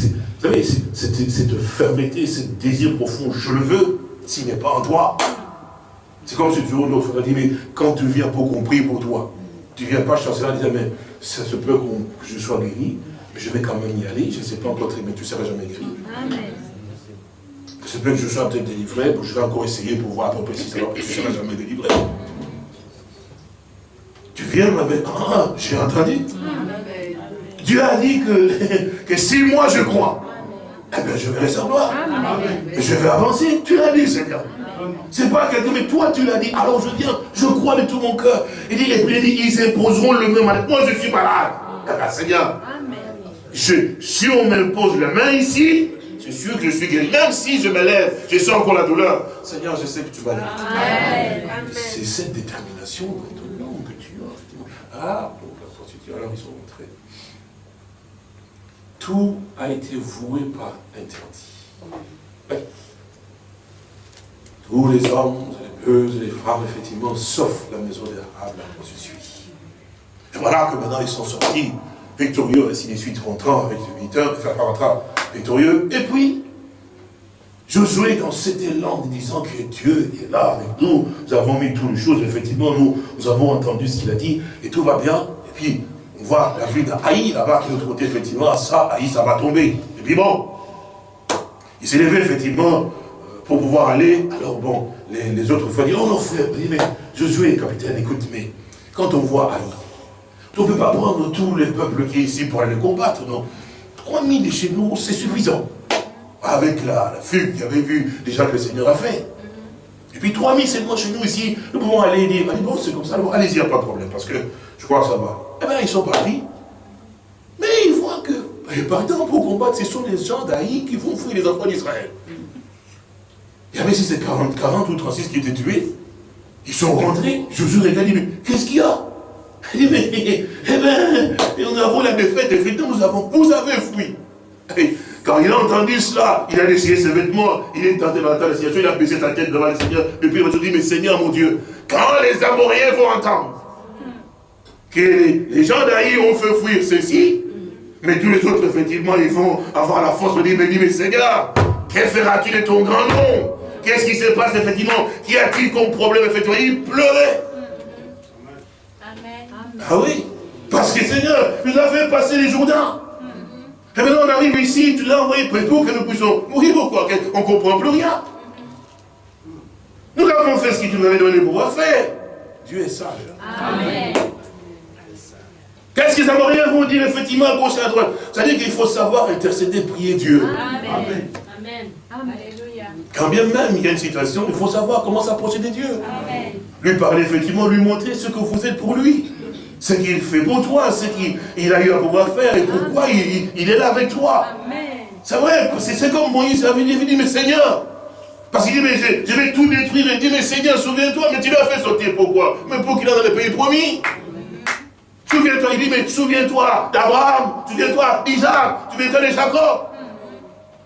S3: cette, cette, fermeté, ce désir profond, je le veux, s'il n'est pas en toi. C'est comme si toujours l'autre dit, mais quand tu viens pour qu'on pour toi, tu ne viens pas chancer en disant, mais ça se peut que je sois guéri, mais je vais quand même y aller, je ne sais pas encore mais tu ne seras jamais guéri. Amen. C'est peut que je sois peut-être délivré, je vais encore essayer pour voir à peu près si ça va, je ne serai jamais délivré. Tu viens avec, ah, j'ai entendu. Dieu a dit que, que si moi je crois, eh bien je vais recevoir. Je vais avancer. Tu l'as dit, Seigneur. C'est pas quelqu'un, mais toi tu l'as dit. Alors je viens, je crois de tout mon cœur. Il dit, et puis il dit, ils imposeront le même malade. Moi je suis malade. Bien, Seigneur, je, si on m'impose la main ici, c'est sûr que je suis guéri. Même si je me lève, je sens encore la douleur. Seigneur, je sais que tu vas l'aider. C'est cette détermination nom que tu as. Ah, donc la prostituée, alors ils sont rentrés tout a été voué par interdit. Tous les hommes, les bœufs, les femmes, effectivement, sauf la maison d'Arab, la prostituée. Et voilà que maintenant ils sont sortis victorieux, ainsi de suite, rentrant avec le militeur, enfin pas rentrant, victorieux. Et puis, Josué, dans cet élan, disant que Dieu est là avec nous, nous avons mis toutes les choses, effectivement, nous, nous avons entendu ce qu'il a dit, et tout va bien. Et puis, on voit la ville d'Aï, là-bas, qui est de l'autre côté, effectivement, ça, Aïe, ça va tomber. Et puis bon, il s'est levé, effectivement, euh, pour pouvoir aller. Alors bon, les, autres frères disent, oh non frère, mais Josué, capitaine, écoute, mais quand on voit Aïe, on ne peut pas prendre tous les peuples qui sont ici pour aller combattre, non 3000 de chez nous, c'est suffisant. Avec la, fugue qu'il avait vu déjà que le Seigneur a fait. Et puis 3000 seulement chez nous ici, nous pouvons aller dire, bon, c'est comme ça, allez-y, il n'y a pas de problème, parce que je crois que ça va. Eh bien, ils sont partis. Mais ils voient que, eh, partant pour combattre, ce sont les gens d'Aïe qui vont fouiller les enfants d'Israël. Il y avait si c'est 40, 40 ou 36 qui étaient tués. Ils sont rentrés. Josué regarde, dit, mais qu'est-ce qu'il y a? Eh bien, nous avons la défaite, effectivement, nous avons, vous avez fui. quand il a entendu cela, il a déchiré ses vêtements, il est tenté dans la situation, il a baissé sa tête devant le Seigneur, et puis il a dit, mais Seigneur mon Dieu, quand les Amoriens vont entendre, que les gens d'Aïe ont fait fuir ceci, mais tous les autres, effectivement, ils vont avoir la force de dire, mais, mais Seigneur, que feras-tu de ton grand nom? Qu'est-ce qui se passe, effectivement? Qu'y a-t-il comme problème, effectivement Il pleurait. Amen. Ah oui? Parce que Seigneur, nous as fait passer les Jourdains. Et maintenant, on arrive ici, tu l'as envoyé pour que nous puissions mourir ou quoi On ne comprend plus rien. Nous avons fait ce que tu nous avais donné pour faire. Dieu est sage. Amen. Qu'est-ce que les Amoriens vont dire effectivement à gauche et à droite? C'est-à-dire qu'il faut savoir intercéder, prier Dieu. Amen. Amen. Alléluia. Quand bien même il y a une situation, il faut savoir comment s'approcher de Dieu. Amen. Lui parler effectivement, lui montrer ce que vous êtes pour lui. Ce qu'il fait pour toi, ce qu'il a eu à pouvoir faire et pourquoi il, est là avec toi. C'est vrai, c'est comme Moïse avait dit, il dit, mais Seigneur, parce qu'il dit, mais je, vais tout détruire. Il dit, mais Seigneur, souviens-toi, mais tu l'as fait sauter pourquoi? Mais pour qu'il ait dans le pays promis. Souviens-toi, il dit, mais souviens-toi d'Abraham, souviens-toi d'Isaac, souviens-toi de Jacob.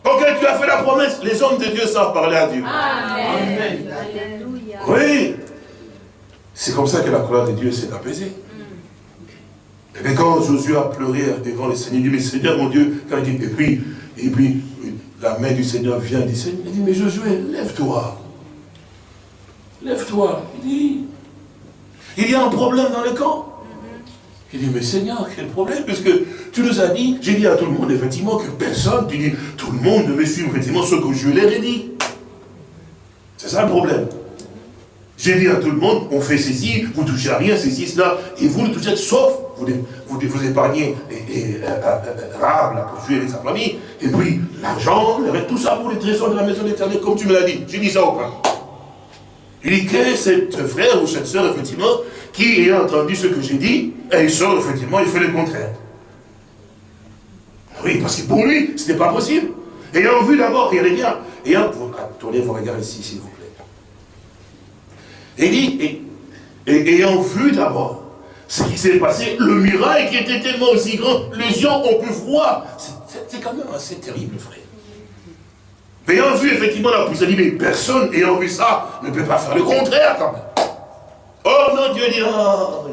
S3: Ok, tu as fait la promesse. Les hommes de Dieu savent parler à Dieu. Amen. Oui. C'est comme ça que la colère de Dieu s'est apaisée. Et bien quand Josué a pleuré devant le Seigneur, il dit, mais Seigneur mon Dieu, quand il dit, et puis, et puis la main du Seigneur vient, dit, il dit mais Josué, lève-toi. Lève-toi. Il dit, il y a un problème dans le camp. Il dit, mais Seigneur, quel problème? Puisque tu nous as dit, j'ai dit à tout le monde, effectivement, que personne, tu dis, tout le monde devait suivre, effectivement, ce que je leur ai dit. C'est ça le problème. J'ai dit à tout le monde, on fait ceci, vous touchez à rien, ceci, cela, et vous ne touchez, sauf, vous, vous, vous épargnez et, et, euh, Rahab, la prostituée et sa famille, et puis l'argent, tout ça pour les trésors de la maison d'éternel, comme tu me l'as dit. J'ai dit ça au pas Il dit que cette frère ou cette soeur, effectivement, qui a entendu ce que j'ai dit, et il sort, effectivement, il fait le contraire. Oui, parce que pour lui, ce n'était pas possible. Ayant vu d'abord, regardez bien, ayant, tournez vos regards ici, s'il vous plaît. Et dit, et, ayant vu d'abord ce qui s'est passé, le miracle qui était tellement aussi grand, les gens ont pu voir. c'est quand même assez terrible, frère. Ayant vu effectivement la puissance, mais personne ayant vu ça ne peut pas faire le contraire quand même. Oh non, Dieu dit, oh,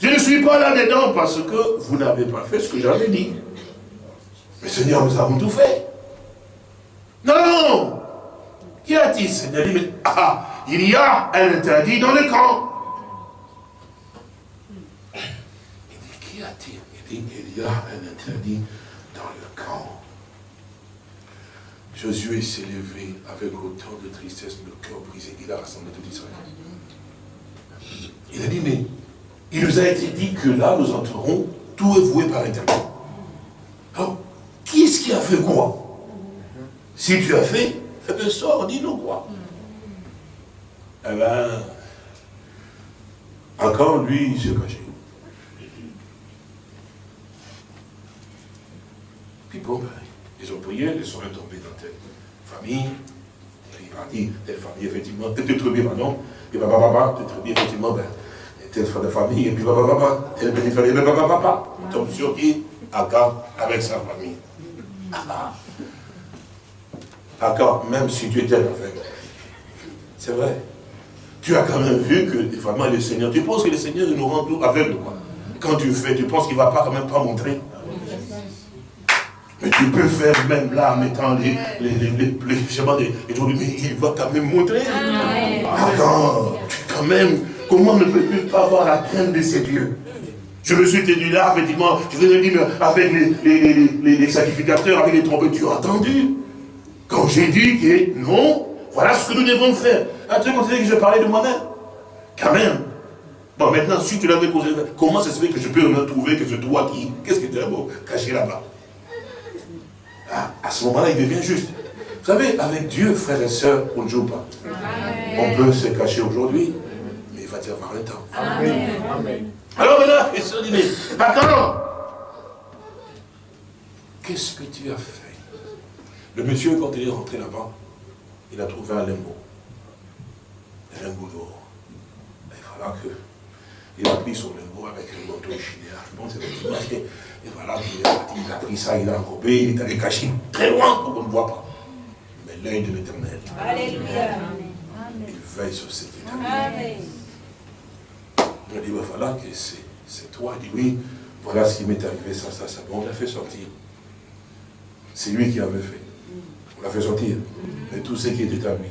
S3: je ne suis pas là-dedans parce que vous n'avez pas fait ce que j'avais dit. Mais Seigneur, nous avons tout fait. Non Qui a-t-il Seigneur? Dit, mais ah, il y a un interdit dans le camp. Il dit, il y a un interdit dans le camp. Josué s'est levé avec autant de tristesse, le cœur brisé. Il a rassemblé tout Israël. Il a dit, mais il nous a été dit que là, nous entrerons, tout est voué par interdit. Alors, qui est-ce qui a fait quoi? Si tu as fait, bien, sors, dis-nous quoi. Eh bien, encore lui, il s'est caché. Puis bon, ben, ils ont prié, les sont tombés dans telle famille, puis il parti, telle famille, effectivement, telle tribu, pardon, et papa, papa, telle tribu, effectivement, ben, telle famille, et puis papa, telle petite famille, mais papa, papa, tombe sur qui? Aga, avec sa famille. D'accord, même si tu étais aveugle. C'est vrai. Tu as quand même vu que vraiment le Seigneur, tu penses que le Seigneur nous rend tout aveugle quoi Quand tu fais, tu penses qu'il ne va pas quand même pas montrer mais tu peux faire même là, en mettant les, les, les, les, mais il va quand même montrer. Ah, quand, quand même, comment ne peux-tu pas avoir la crainte de ces dieux? Je me suis tenu là, effectivement, je vous ai dit, avec les, sacrificateurs, avec les trompettes, tu as entendu Quand j'ai dit que non, voilà ce que nous devons faire. Un truc que je parlais de moi-même? Quand même. Bon, maintenant, si tu l'avais posé, comment ça se fait que je peux me trouver que c'est toi qui... Qu'est-ce que tu as caché là-bas? Ah, À ce moment-là, il devient juste. Vous savez, avec Dieu, frères et sœurs, on ne joue pas. On peut se cacher aujourd'hui, mais il va y avoir un temps. Amen. Alors maintenant, il se dit, mais d'accord, qu'est-ce que tu as fait? Le monsieur, quand il est rentré là-bas, il a trouvé un limbo. Un limbo d'or. Il voilà que il a pris son limbo avec un manteau pense que c'est Et voilà qu'il est parti, il a pris ça, il a enrobé, il est allé cacher très loin pour qu'on ne voit pas. Mais l'œil de l'éternel. Alléluia. Il veille sur cet éternel. Il a dit, ben voilà que c'est toi. Il dit, oui, voilà ce qui m'est arrivé, ça, ça, ça. Bon, on l'a fait sortir. C'est lui qui avait fait. On l'a fait sortir. Mais tout ce qui était à lui.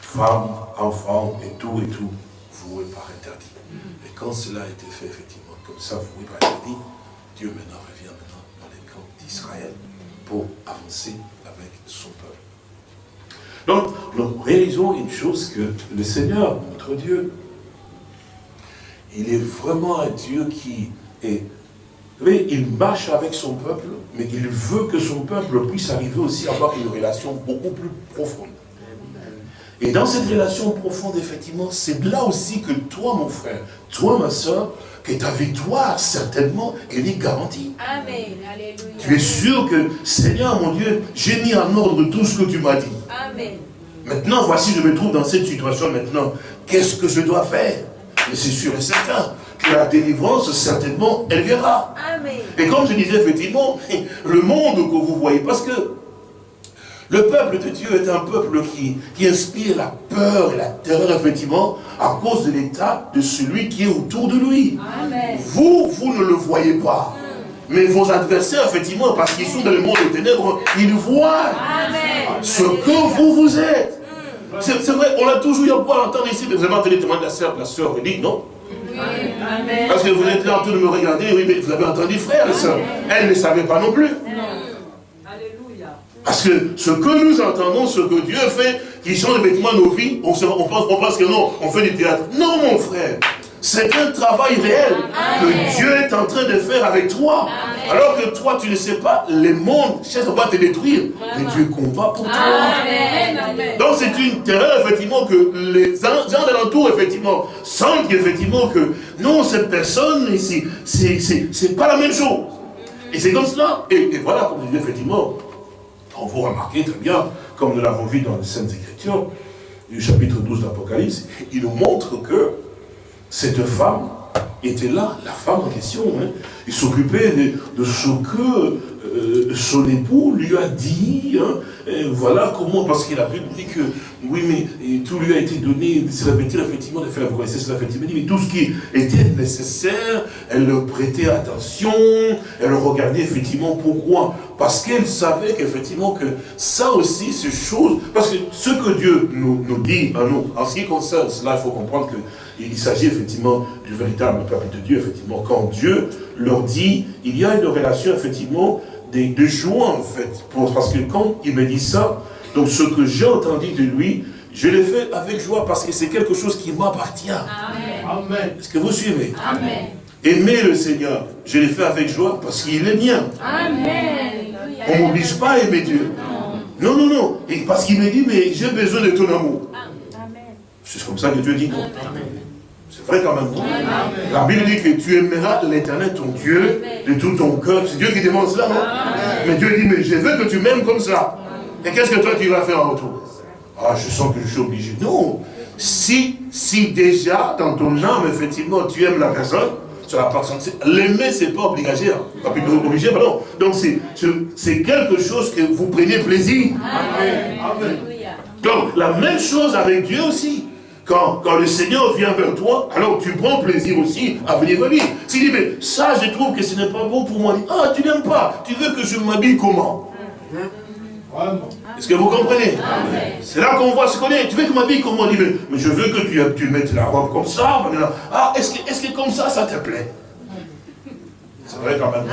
S3: Femmes, enfants, et tout, et tout, voué par interdit. Et quand cela a été fait, effectivement, comme ça, par interdit, Dieu maintenant revient maintenant dans les camps d'Israël pour avancer avec son peuple. Donc, nous réalisons une chose que le Seigneur, notre Dieu, il est vraiment un Dieu qui est... Vous voyez, il marche avec son peuple, mais il veut que son peuple puisse arriver aussi à avoir une relation beaucoup plus profonde. Et dans cette relation profonde, effectivement, c'est là aussi que toi, mon frère, toi, ma soeur, que ta victoire, certainement, elle est garantie. Amen. Alléluia. Tu es sûr que, Seigneur, mon Dieu, j'ai mis en ordre tout ce que tu m'as dit. Amen. Maintenant, voici, je me trouve dans cette situation maintenant. Qu'est-ce que je dois faire? Mais c'est sûr et certain que la délivrance, certainement, elle viendra. Et comme je disais, effectivement, le monde que vous voyez, parce que le peuple de Dieu est un peuple qui, qui inspire la peur et la terreur, effectivement, à cause de l'état de celui qui est autour de lui. Vous, vous ne le voyez pas. Mais vos adversaires, effectivement, parce qu'ils sont dans le monde des ténèbres, ils voient ce que vous vous êtes. C'est vrai, on a toujours eu à pouvoir entendre ici, mais vous avez entendu témoin de la sœur, la sœur dit non? Parce que vous êtes là en train de me regarder, oui, mais vous avez entendu frère et sœur. Elle ne savait pas non plus. Parce que ce que nous entendons, ce que Dieu fait, qui change effectivement nos vies, on, pense, on pense que non, on fait du théâtre. Non, mon frère. C'est un travail réel que Dieu est en train de faire avec toi. Alors que toi, tu ne sais pas, les mondes cherchent à te détruire. Mais Dieu combat pour toi. Donc c'est une terreur, effectivement, que les gens de l'entour, effectivement, sentent effectivement que non, cette personne, c'est pas la même chose. Et c'est comme cela. Et, voilà, comme je disais, effectivement, on vous remarquez très bien, comme nous l'avons vu dans les Saintes Écritures, du chapitre 12 d'Apocalypse, il nous montre que cette femme était là, la femme en question. Hein. Il s'occupait de, ce que euh, son époux lui a dit, hein, voilà comment, parce qu'il a pu dit que, oui, mais tout lui a été donné, c'est la vérité, effectivement, de faire, vous cela, effectivement, mais tout ce qui était nécessaire, elle le prêtait attention, elle regardait effectivement pourquoi, parce qu'elle savait qu'effectivement que ça aussi, c'est chose, parce que ce que Dieu nous, nous dit à nous, en ce qui concerne cela, il faut comprendre qu'il s'agit effectivement du véritable peuple de Dieu, effectivement, quand Dieu leur dit, il y a une relation effectivement de, joie en fait. parce que quand il me dit ça, donc ce que j'ai entendu de lui, je l'ai fait avec joie parce que c'est quelque chose qui m'appartient. Amen. Est-ce que vous suivez? Amen. Aimer le Seigneur, je l'ai fait avec joie parce qu'il est mien. Amen. On ne m'oblige pas à aimer Dieu. Non, non, non. Et parce qu'il me dit, mais j'ai besoin de ton amour. C'est comme ça que Dieu dit non? C'est vrai quand même. La Bible dit que tu aimeras l'éternel ton Dieu de tout ton cœur. C'est Dieu qui demande cela, non? Mais Dieu dit, mais je veux que tu m'aimes comme ça. Et qu'est-ce que toi tu vas faire en retour? Ah, je sens que je suis obligé. Non. Si, si déjà, dans ton âme, effectivement, tu aimes la personne, L'aimer, c'est pas obligé. Hein. Pas obligé, pardon. Donc, c'est quelque chose que vous prenez plaisir. Amen. Donc, la même chose avec Dieu aussi. Quand, le Seigneur vient vers toi, alors tu prends plaisir aussi à venir vers lui. S'il dit, mais ça, je trouve que ce n'est pas bon pour moi. Ah, tu n'aimes pas. Tu veux que je m'habille comment? Est-ce que vous comprenez? C'est là qu'on voit ce qu'on est. Tu veux que je m'habille comment? Dit, mais, je veux que tu, tu mettes la robe comme ça. Ah, est-ce que, est que comme ça, ça te plaît? C'est vrai quand même.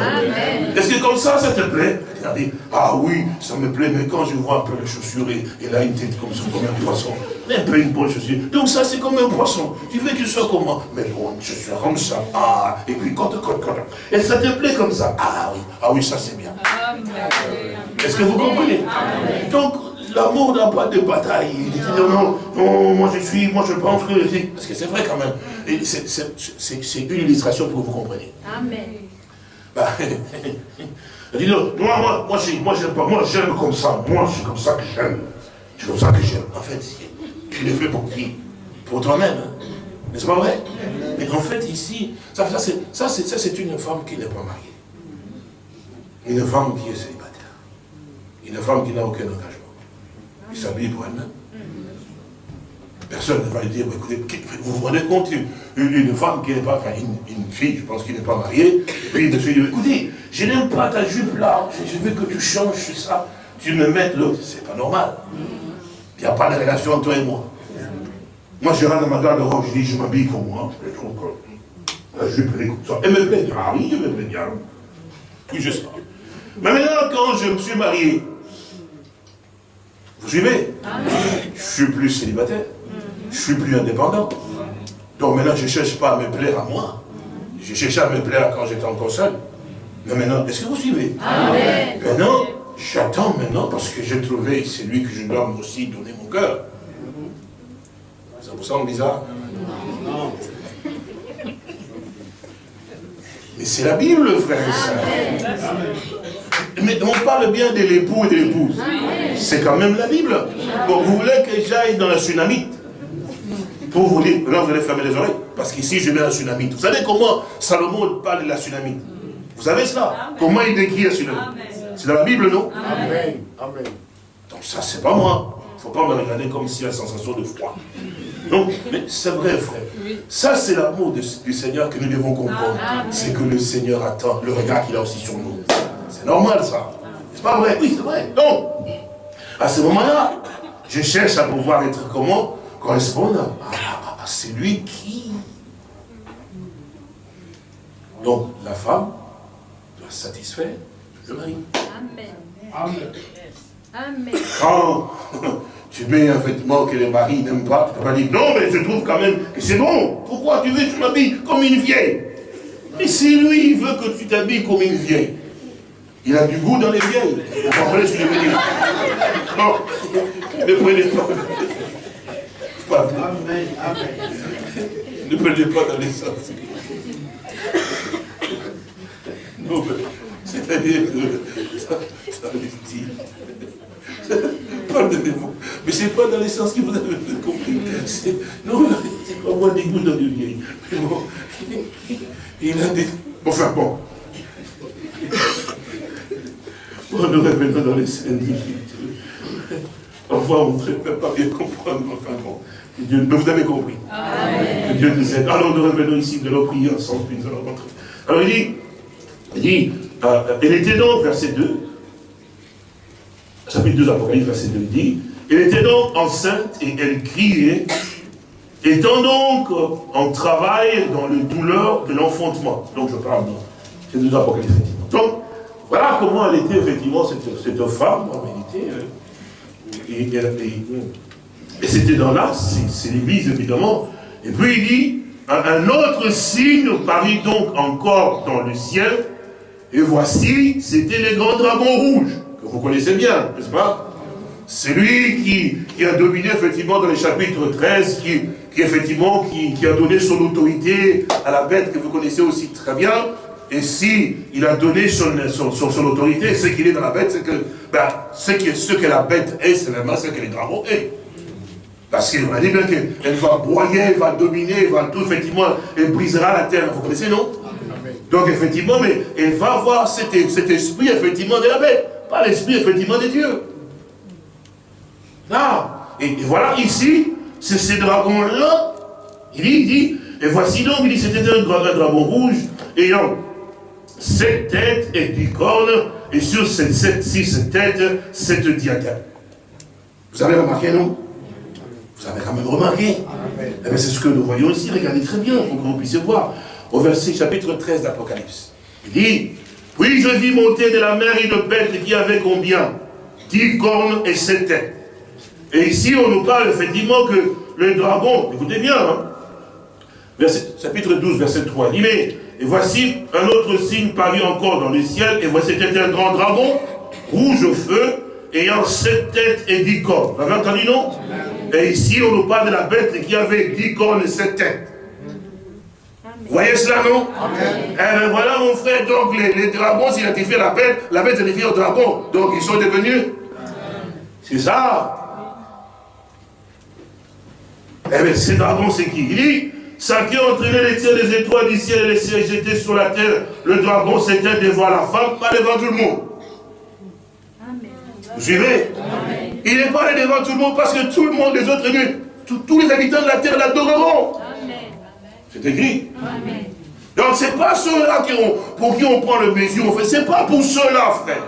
S3: Est-ce que comme ça, ça te plaît? Il a dit, ah oui, ça me plaît, mais quand je vois un peu les chaussures, et, il a une tête comme ça, comme un poisson, mais un peu une bonne chaussure. Donc ça, c'est comme un poisson. Tu veux qu'il soit comment? Mais bon, je suis comme ça. Ah, et puis quand, quand, quand. Et ça te plaît comme ça? Ah oui, ah oui, ça c'est bien. Est-ce que vous comprenez? Donc, l'amour n'a pas de bataille. Il dit non, non, moi je suis, moi je pense que... Parce que c'est vrai quand même. C'est une illustration pour que vous compreniez. Amen. Bah, moi, moi, moi, j'aime pas, moi j'aime comme ça, moi c'est comme ça que j'aime. C'est comme ça que j'aime. En fait, tu l'as fait pour qui? Pour toi-même. Hein. N'est-ce pas vrai? Mais en fait, ici, ça, ça c'est une femme qui n'est pas mariée. Une femme qui est célibataire. Une femme qui n'a aucun engagement. Il s'habille pour elle-même. Personne ne va lui dire, écoutez, vous vous rendez compte, une, femme qui n'est pas, enfin une, fille, je pense, qui n'est pas mariée, et puis monsieur dit, écoutez, je n'aime pas ta jupe là, je veux que tu changes ça, tu me mettes l'autre. C'est pas normal. Il n'y a pas de relation entre toi et moi. Moi, je rentre dans ma garde-robe, je dis, je m'habille comme moi, je trouve que la jupe, elle est comme ça. Elle me plaît, ah oui, je me plaît bien. Puis je sais. Mais maintenant, quand je me suis marié, vous suivez? Je suis plus célibataire. Je suis plus indépendant. Donc maintenant, je ne cherche pas à me plaire à moi. Je cherchais à me plaire quand j'étais encore seul. Mais maintenant, est-ce que vous suivez? Amen. Maintenant, j'attends maintenant parce que j'ai trouvé celui que je dois aussi donner mon cœur. Ça vous semble bizarre? Non. Mais c'est la Bible, frère et soeur. Mais on parle bien de l'époux et de l'épouse. C'est quand même la Bible. Bon, vous voulez que j'aille dans la tsunami? Pour vous dire, là vous allez fermer les oreilles, parce qu'ici je mets un tsunami. Vous savez comment Salomon parle de la tsunami? Vous savez cela? Comment il décrit la tsunami? C'est dans la Bible, non? Amen. Amen. Donc ça, c'est pas moi. Il ne faut pas me regarder comme si la sensation de froid. Non, mais c'est vrai, frère. Ça, c'est l'amour du Seigneur que nous devons comprendre. C'est que le Seigneur attend le regard qu'il a aussi sur nous. C'est normal, ça. C'est pas vrai? Oui, c'est vrai. Donc, à ce moment-là, je cherche à pouvoir être comment? Correspondre à, celui qui... Donc, la femme doit satisfaire le mari. Amen. Amen. Quand tu mets un vêtement que le mari n'aime pas, tu vas dire, non, mais je trouve quand même que c'est bon. Pourquoi tu veux que tu m'habilles comme une vieille? Mais si lui, il veut que tu t'habilles comme une vieille, il a du goût dans les vieilles. Vous comprenez ce que je veux dire? Non, ne prenez pas. Amen, amen. Ne prenez pas dans les sens. Non, mais c'est-à-dire que ça, ça dit. Pardonnez-moi. Mais ce n'est pas dans les sens que vous avez compris. Non, c'est pas moi des goûts dans le vieil. Mais bon, il a des. Enfin bon. Oh, nous revenons dans les scènes Parfois, on ne peut pas bien comprendre, enfin bon. Dieu, vous avez compris. Que Dieu nous aide. Alors, nous revenons ici de nos prières ensemble, puis nous allons rentrer. Alors, il dit, il dit, euh, elle était donc, verset 2, chapitre 2 Apocalypse, verset 2, il dit, elle était donc enceinte et elle criait, étant donc en travail dans le douleur de l'enfantement. Donc, je parle, c'est 2 Apocalypse, effectivement. Donc, voilà comment elle était, effectivement, cette, cette femme, en réalité, euh, et, c'était dans l'As, c'est l'église évidemment. Et puis il dit, un, autre signe parut donc encore dans le ciel, et voici, c'était le grand dragon rouge, que vous connaissez bien, n'est-ce pas? C'est lui qui, qui, a dominé effectivement dans le chapitre 13, qui, effectivement, qui, a donné son autorité à la bête que vous connaissez aussi très bien, et si il a donné son, autorité, ce qu'il est dans la bête, c'est que ben, ce, que, ce que la bête est, c'est vraiment ce que les dragons est. Parce qu'il a dit bien qu'elle va broyer, elle va dominer, elle va tout, effectivement, elle brisera la terre. Vous connaissez, non? Donc, effectivement, mais elle va avoir cet, cet esprit, effectivement, de la bête. Pas l'esprit, effectivement, de Dieu. Là. Et, voilà, ici, c'est ces dragons-là. Il dit, il dit, et voici donc, il dit, c'était un, un dragon rouge, ayant sept têtes et dix cornes, et sur ces sept, six têtes, sept diadèmes. Vous avez remarqué, non? Vous avez quand même remarqué eh C'est ce que nous voyons ici, regardez très bien, pour que vous puissiez voir. Au verset chapitre 13 d'Apocalypse. Il dit, puis je vis monter de la mer une bête qui avait combien? Dix cornes et sept têtes. Et ici, on nous parle effectivement que le dragon, écoutez bien, hein, chapitre 12, verset 3, il dit, mais et voici un autre signe paru encore dans le ciel, et voici c'était un grand dragon, rouge au feu, ayant sept têtes et dix cornes. Vous avez entendu, non? Et ici, on nous parle de la bête qui avait dix cornes et sept têtes. Vous voyez cela, non? Eh bien voilà, mon frère, donc les, dragons s'identifient à la bête, la bête s'identifie au dragon. Donc ils sont devenus. C'est ça. Eh bien, ces dragons, c'est qui? Il dit, ça qui a entraîné les tiers des étoiles du ciel et les ciels jetés sur la terre. Le dragon s'était devant la femme, pas devant tout le monde. Vous suivez? Il n'est pas allé devant tout le monde parce que tout le monde, les autres tous les habitants de la terre l'adoreront. C'est écrit. Donc ce n'est pas ceux-là pour qui on prend le mesure, ce n'est pas pour ceux-là, frère.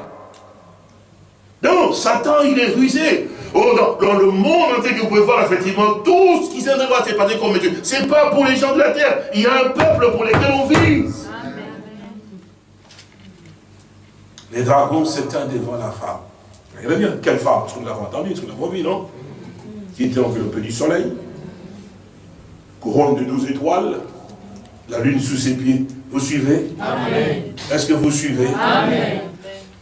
S3: Non, Satan, il est rusé. Oh, dans, le monde entier que vous pouvez voir, effectivement, tout ce qui s'est passé passer comme Dieu. Ce n'est pas pour les gens de la terre. Il y a un peuple pour lequel on vit. Les dragons s'éteignent devant la femme. Regardez bien, quelle femme Parce que nous l'avons entendu, parce que nous l'avons vu, non Qui était enveloppée du soleil, couronne de douze étoiles, la lune sous ses pieds. Vous suivez Est-ce que vous suivez Amen.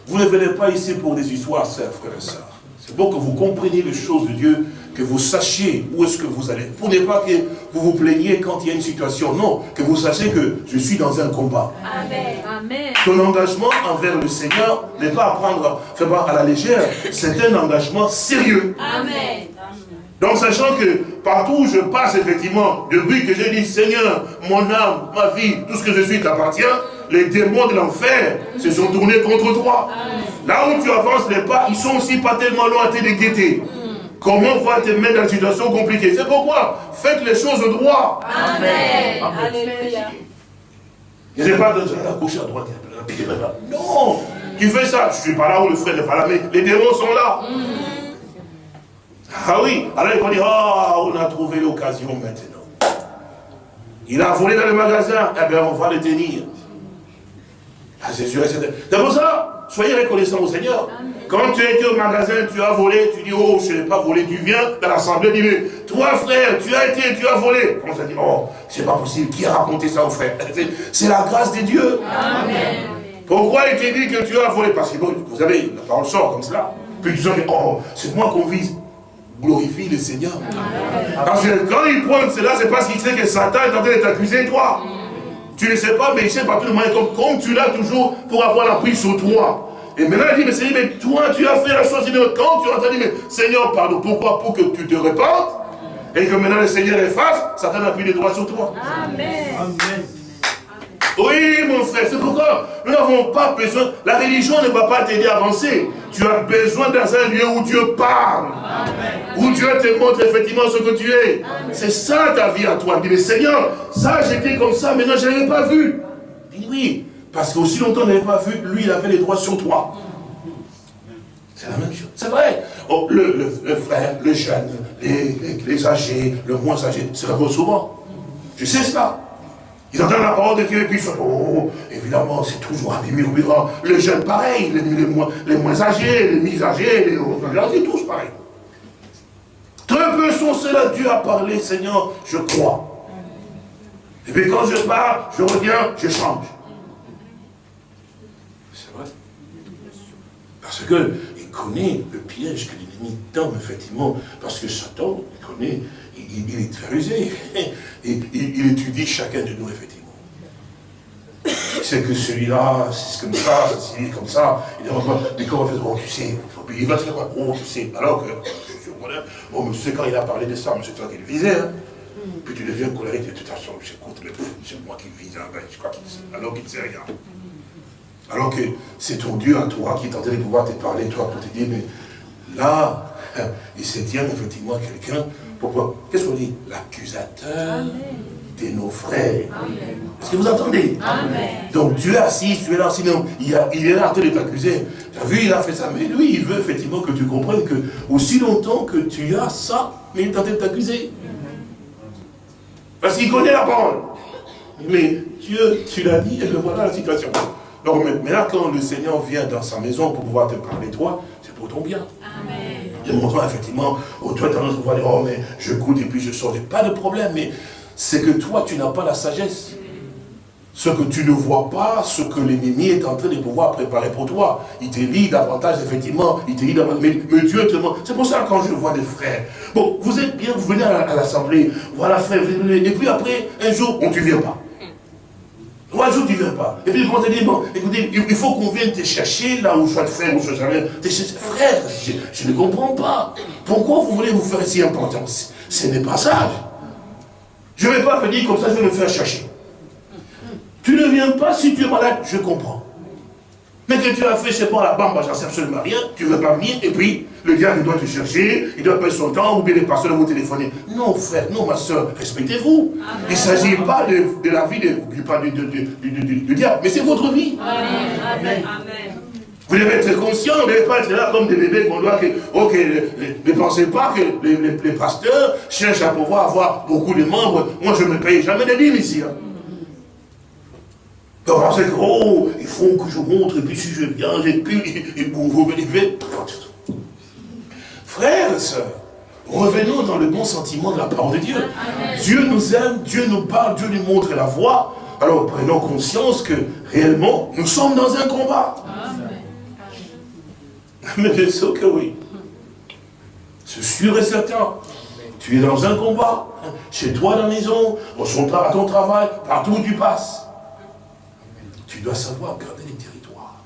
S3: Vous ne venez pas ici pour des histoires, frères et sœurs. C'est bon que vous compreniez les choses de Dieu, que vous sachiez où est-ce que vous allez. Pour ne pas que vous vous plaigniez quand il y a une situation. Non, que vous sachiez que je suis dans un combat. Amen. Ton engagement envers le Seigneur n'est pas à prendre à la légère. C'est un engagement sérieux. Amen. Donc sachant que partout où je passe, effectivement, depuis que j'ai dit, Seigneur, mon âme, ma vie, tout ce que je suis t'appartient, les démons de l'enfer se sont tournés contre toi. Là où tu avances les pas, ils sont aussi pas tellement loin à te guetter. Comment va te mettre dans une situation compliquée? C'est pourquoi faites les choses droit. Amen. Alléluia. Je ne sais pas de la gauche à droite. Non, tu fais ça. Je ne suis pas là où le frère n'est pas là, mais les démons sont là. Ah oui, alors il faut dire, ah, on a trouvé l'occasion maintenant. Il a volé dans le magasin, eh bien on va le tenir. Ah, c'est sûr C'est pour ça, soyez reconnaissants au Seigneur. Quand tu étais au magasin, tu as volé, tu dis, oh, je n'ai pas volé, tu viens dans l'assemblée, tu dis, toi frère, tu as été, tu as volé. On ça dit, oh, c'est pas possible, qui a raconté ça au frère? C'est la grâce de Dieu. Amen. Pourquoi il t'a dit que tu as volé? Parce que vous savez, la parole sort comme cela. Puis tu dis, oh, c'est moi qu'on vise glorifie le Seigneur. Parce que quand il pointe cela, c'est parce qu'il sait que Satan est en train de t'accuser, toi. Tu ne sais pas, mais il sait pas tout le monde comme, comme tu l'as toujours pour avoir la prise sur toi. Et maintenant, il dit, mais Seigneur, mais toi, tu as fait la chose. Quand tu as entendu, mais Seigneur, pardon, pourquoi? Pour que tu te répandes et que maintenant le Seigneur efface, Satan n'a plus les droits sur toi. Amen. Amen. Oui, mon frère, c'est pourquoi nous n'avons pas besoin, la religion ne va pas t'aider à avancer. Tu as besoin dans un lieu où Dieu parle, où Dieu te montre effectivement ce que tu es. C'est ça ta vie à toi. Il dit, mais Seigneur, ça j'étais comme ça, maintenant je n'avais pas vu. Il dit, oui, parce qu'aussi longtemps on n'avait pas vu, lui il avait les droits sur toi. C'est la même chose. C'est vrai. Oh, le, frère, le jeune, les, âgés, le moins âgé, se réveillent souvent. Je sais cela. Ils entendent la parole de Dieu et puis ils font, oh, évidemment, c'est toujours un murmurant. Le jeune, pareil, les, moins, les moins âgés, les mi-âgés, les c'est tous pareil. Très peu sont ceux-là, Dieu a parlé, Seigneur, je crois. Et puis quand je pars, je reviens, je change. C'est vrai. Parce que connaît le piège que l'ennemi tend, effectivement, parce que Satan, il connaît, il, est très rusé, et il, étudie chacun de nous, effectivement. C'est que celui-là, c'est comme ça, c'est comme ça, il dit, on fait, oh, tu sais, il va te faire quoi, oh, tu sais, alors que, oh, mais tu sais, quand il a parlé de ça, mais c'est toi qui le visais, hein. Puis tu deviens colérique, de toute façon, j'écoute, c'est moi qui vise, hein, ben, je crois qu'il sait, alors qu'il ne sait rien. Alors que c'est ton Dieu à toi qui est en train de pouvoir te parler, toi, pour te dire, mais là, il se tient effectivement quelqu'un. Pourquoi? Qu'est-ce qu'on dit? L'accusateur de nos frères. Est-ce que vous entendez? Donc Dieu est assis, tu es là, sinon il, il est là en train de t'accuser. Tu as vu, il a fait ça, mais lui, il veut effectivement que tu comprennes que aussi longtemps que tu as ça, mais il est en train de t'accuser. Parce qu'il connaît la parole. Mais Dieu, tu l'as dit, et voilà la situation. Donc maintenant, quand le Seigneur vient dans sa maison pour pouvoir te parler toi, c'est pour ton bien. Amen. Il montre effectivement, toi tu as tendance dire, oh mais je goûte et puis je sors. Pas de problème, mais c'est que toi tu n'as pas la sagesse. Ce que tu ne vois pas, ce que l'ennemi est en train de pouvoir préparer pour toi. Il te lit davantage, effectivement, il te lit davantage, mais, Dieu te montre. C'est pour ça que quand je vois des frères, bon, vous êtes bien, vous venez à l'assemblée, voilà frère, et puis après, un jour, on ne vient pas. Trois tu ne viens pas. Et puis, on te dit, bon, écoutez, il faut qu'on vienne te chercher là où je te faire, où je jamais. Frère, je, ne comprends pas. Pourquoi vous voulez vous faire si important Ce n'est pas sage. Je ne vais pas venir comme ça, je vais me faire chercher. Tu ne viens pas si tu es malade, je comprends. Mais que tu as fait, c'est pas la bamba, j'en sais absolument rien, tu ne veux pas venir, et puis le diable doit te chercher, il doit perdre son temps, ou bien les pasteurs vous téléphoner. Non, frère, non, ma soeur, respectez-vous. Il ne s'agit pas de, la vie pas du, diable, mais c'est votre vie. Amen. Vous devez être conscient, vous ne devez pas être là comme des bébés qu'on doit que, ok, ne, pensez pas que les, pasteurs cherchent à pouvoir avoir beaucoup de membres. Moi, je ne me paye jamais de dîmes ici. Hein. Donc, que, oh, il faut que je montre, et puis si je viens, et puis, et vous, vous venez, Frères et sœurs, revenons dans le bon sentiment de la parole de Dieu. Dieu nous aime, Dieu nous parle, Dieu nous montre la voie. Alors prenons conscience que réellement, nous sommes dans un combat. Mais bien sûr que oui. C'est sûr et certain. Tu es dans un combat. Chez toi dans la maison, à ton travail, partout où tu passes. Tu dois savoir garder les territoires.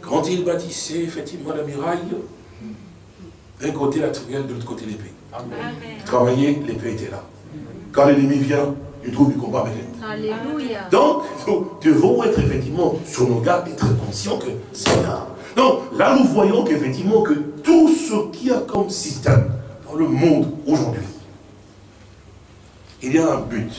S3: Quand il bâtissait effectivement la muraille, d'un côté la truelle, de l'autre côté l'épée. Travailler, l'épée était là. Quand l'ennemi vient, il trouve du combat avec l'ennemi. Donc, nous devons être effectivement sur nos gardes et très conscients que c'est là. Donc, là nous voyons qu'effectivement que tout ce qu'il y a comme système dans le monde aujourd'hui, il y a un but.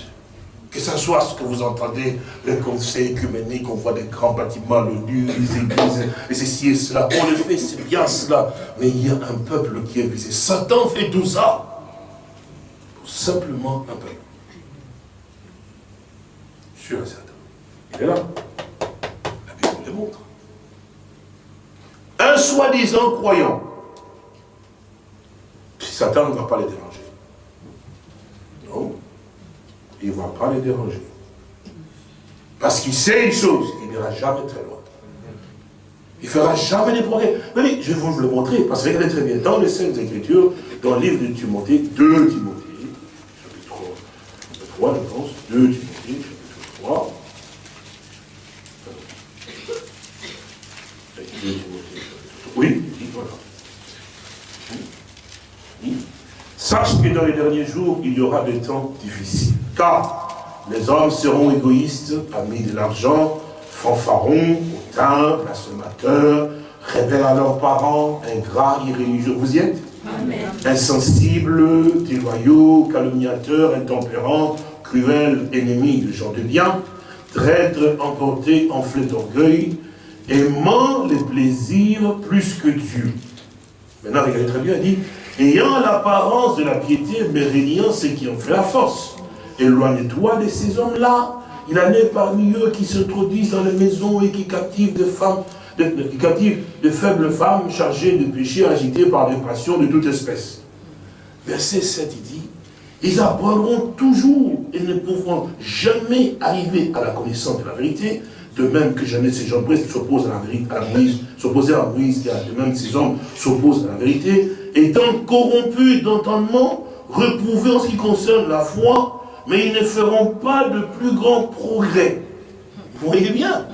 S3: Que ce soit ce que vous entendez, le conseil écuménique, on voit des grands bâtiments, l'ONU, les églises, et ceci et cela. On le fait, c'est bien cela. Mais il y a un peuple qui est visé. Satan fait tout ça simplement un peuple. Sur Satan. Il est là. La Bible le montre. Un soi-disant croyant. Satan ne va pas les déranger. Non il ne va pas les déranger. Parce qu'il sait une chose, il n'ira jamais très loin. Il ne fera jamais des progrès. Mais je vais vous le montrer, parce que regardez très bien, dans les Saintes Écritures, dans le livre de Timothée, 2 Timothée, chapitre 3, je pense, 2 Timothée, chapitre 3. Oui, voilà. Sache que dans les derniers jours, il y aura des temps difficiles. Car Les hommes seront égoïstes, amis de l'argent, fanfarons, hautains, blasphémateurs, rebelles à leurs parents, ingrats, irréligieux. Vous y êtes Insensibles, déloyaux, calomniateurs, intempérants, cruels, ennemis de gens de bien, traîtres, emportés, enflés d'orgueil, aimant les plaisirs plus que Dieu. Maintenant, regardez très bien, il dit, ayant l'apparence de la piété, mais régnant ce qui en fait la force. Éloigne-toi de ces hommes-là. Il en est parmi eux qui s'introduisent dans les maisons et qui captivent des femmes, qui captivent de faibles femmes chargées de péchés agitées par des passions de toute espèce. Verset 7, il dit, ils apprendront toujours et ne pourront jamais arriver à la connaissance de la vérité, de même que jamais ces gens s'opposent à la vérité, à Moïse, s'opposer à Moïse, de même ces hommes s'opposent à la vérité, étant corrompus d'entendement, reprouvés en ce qui concerne la foi, mais ils ne feront pas de plus grands progrès. Vous voyez bien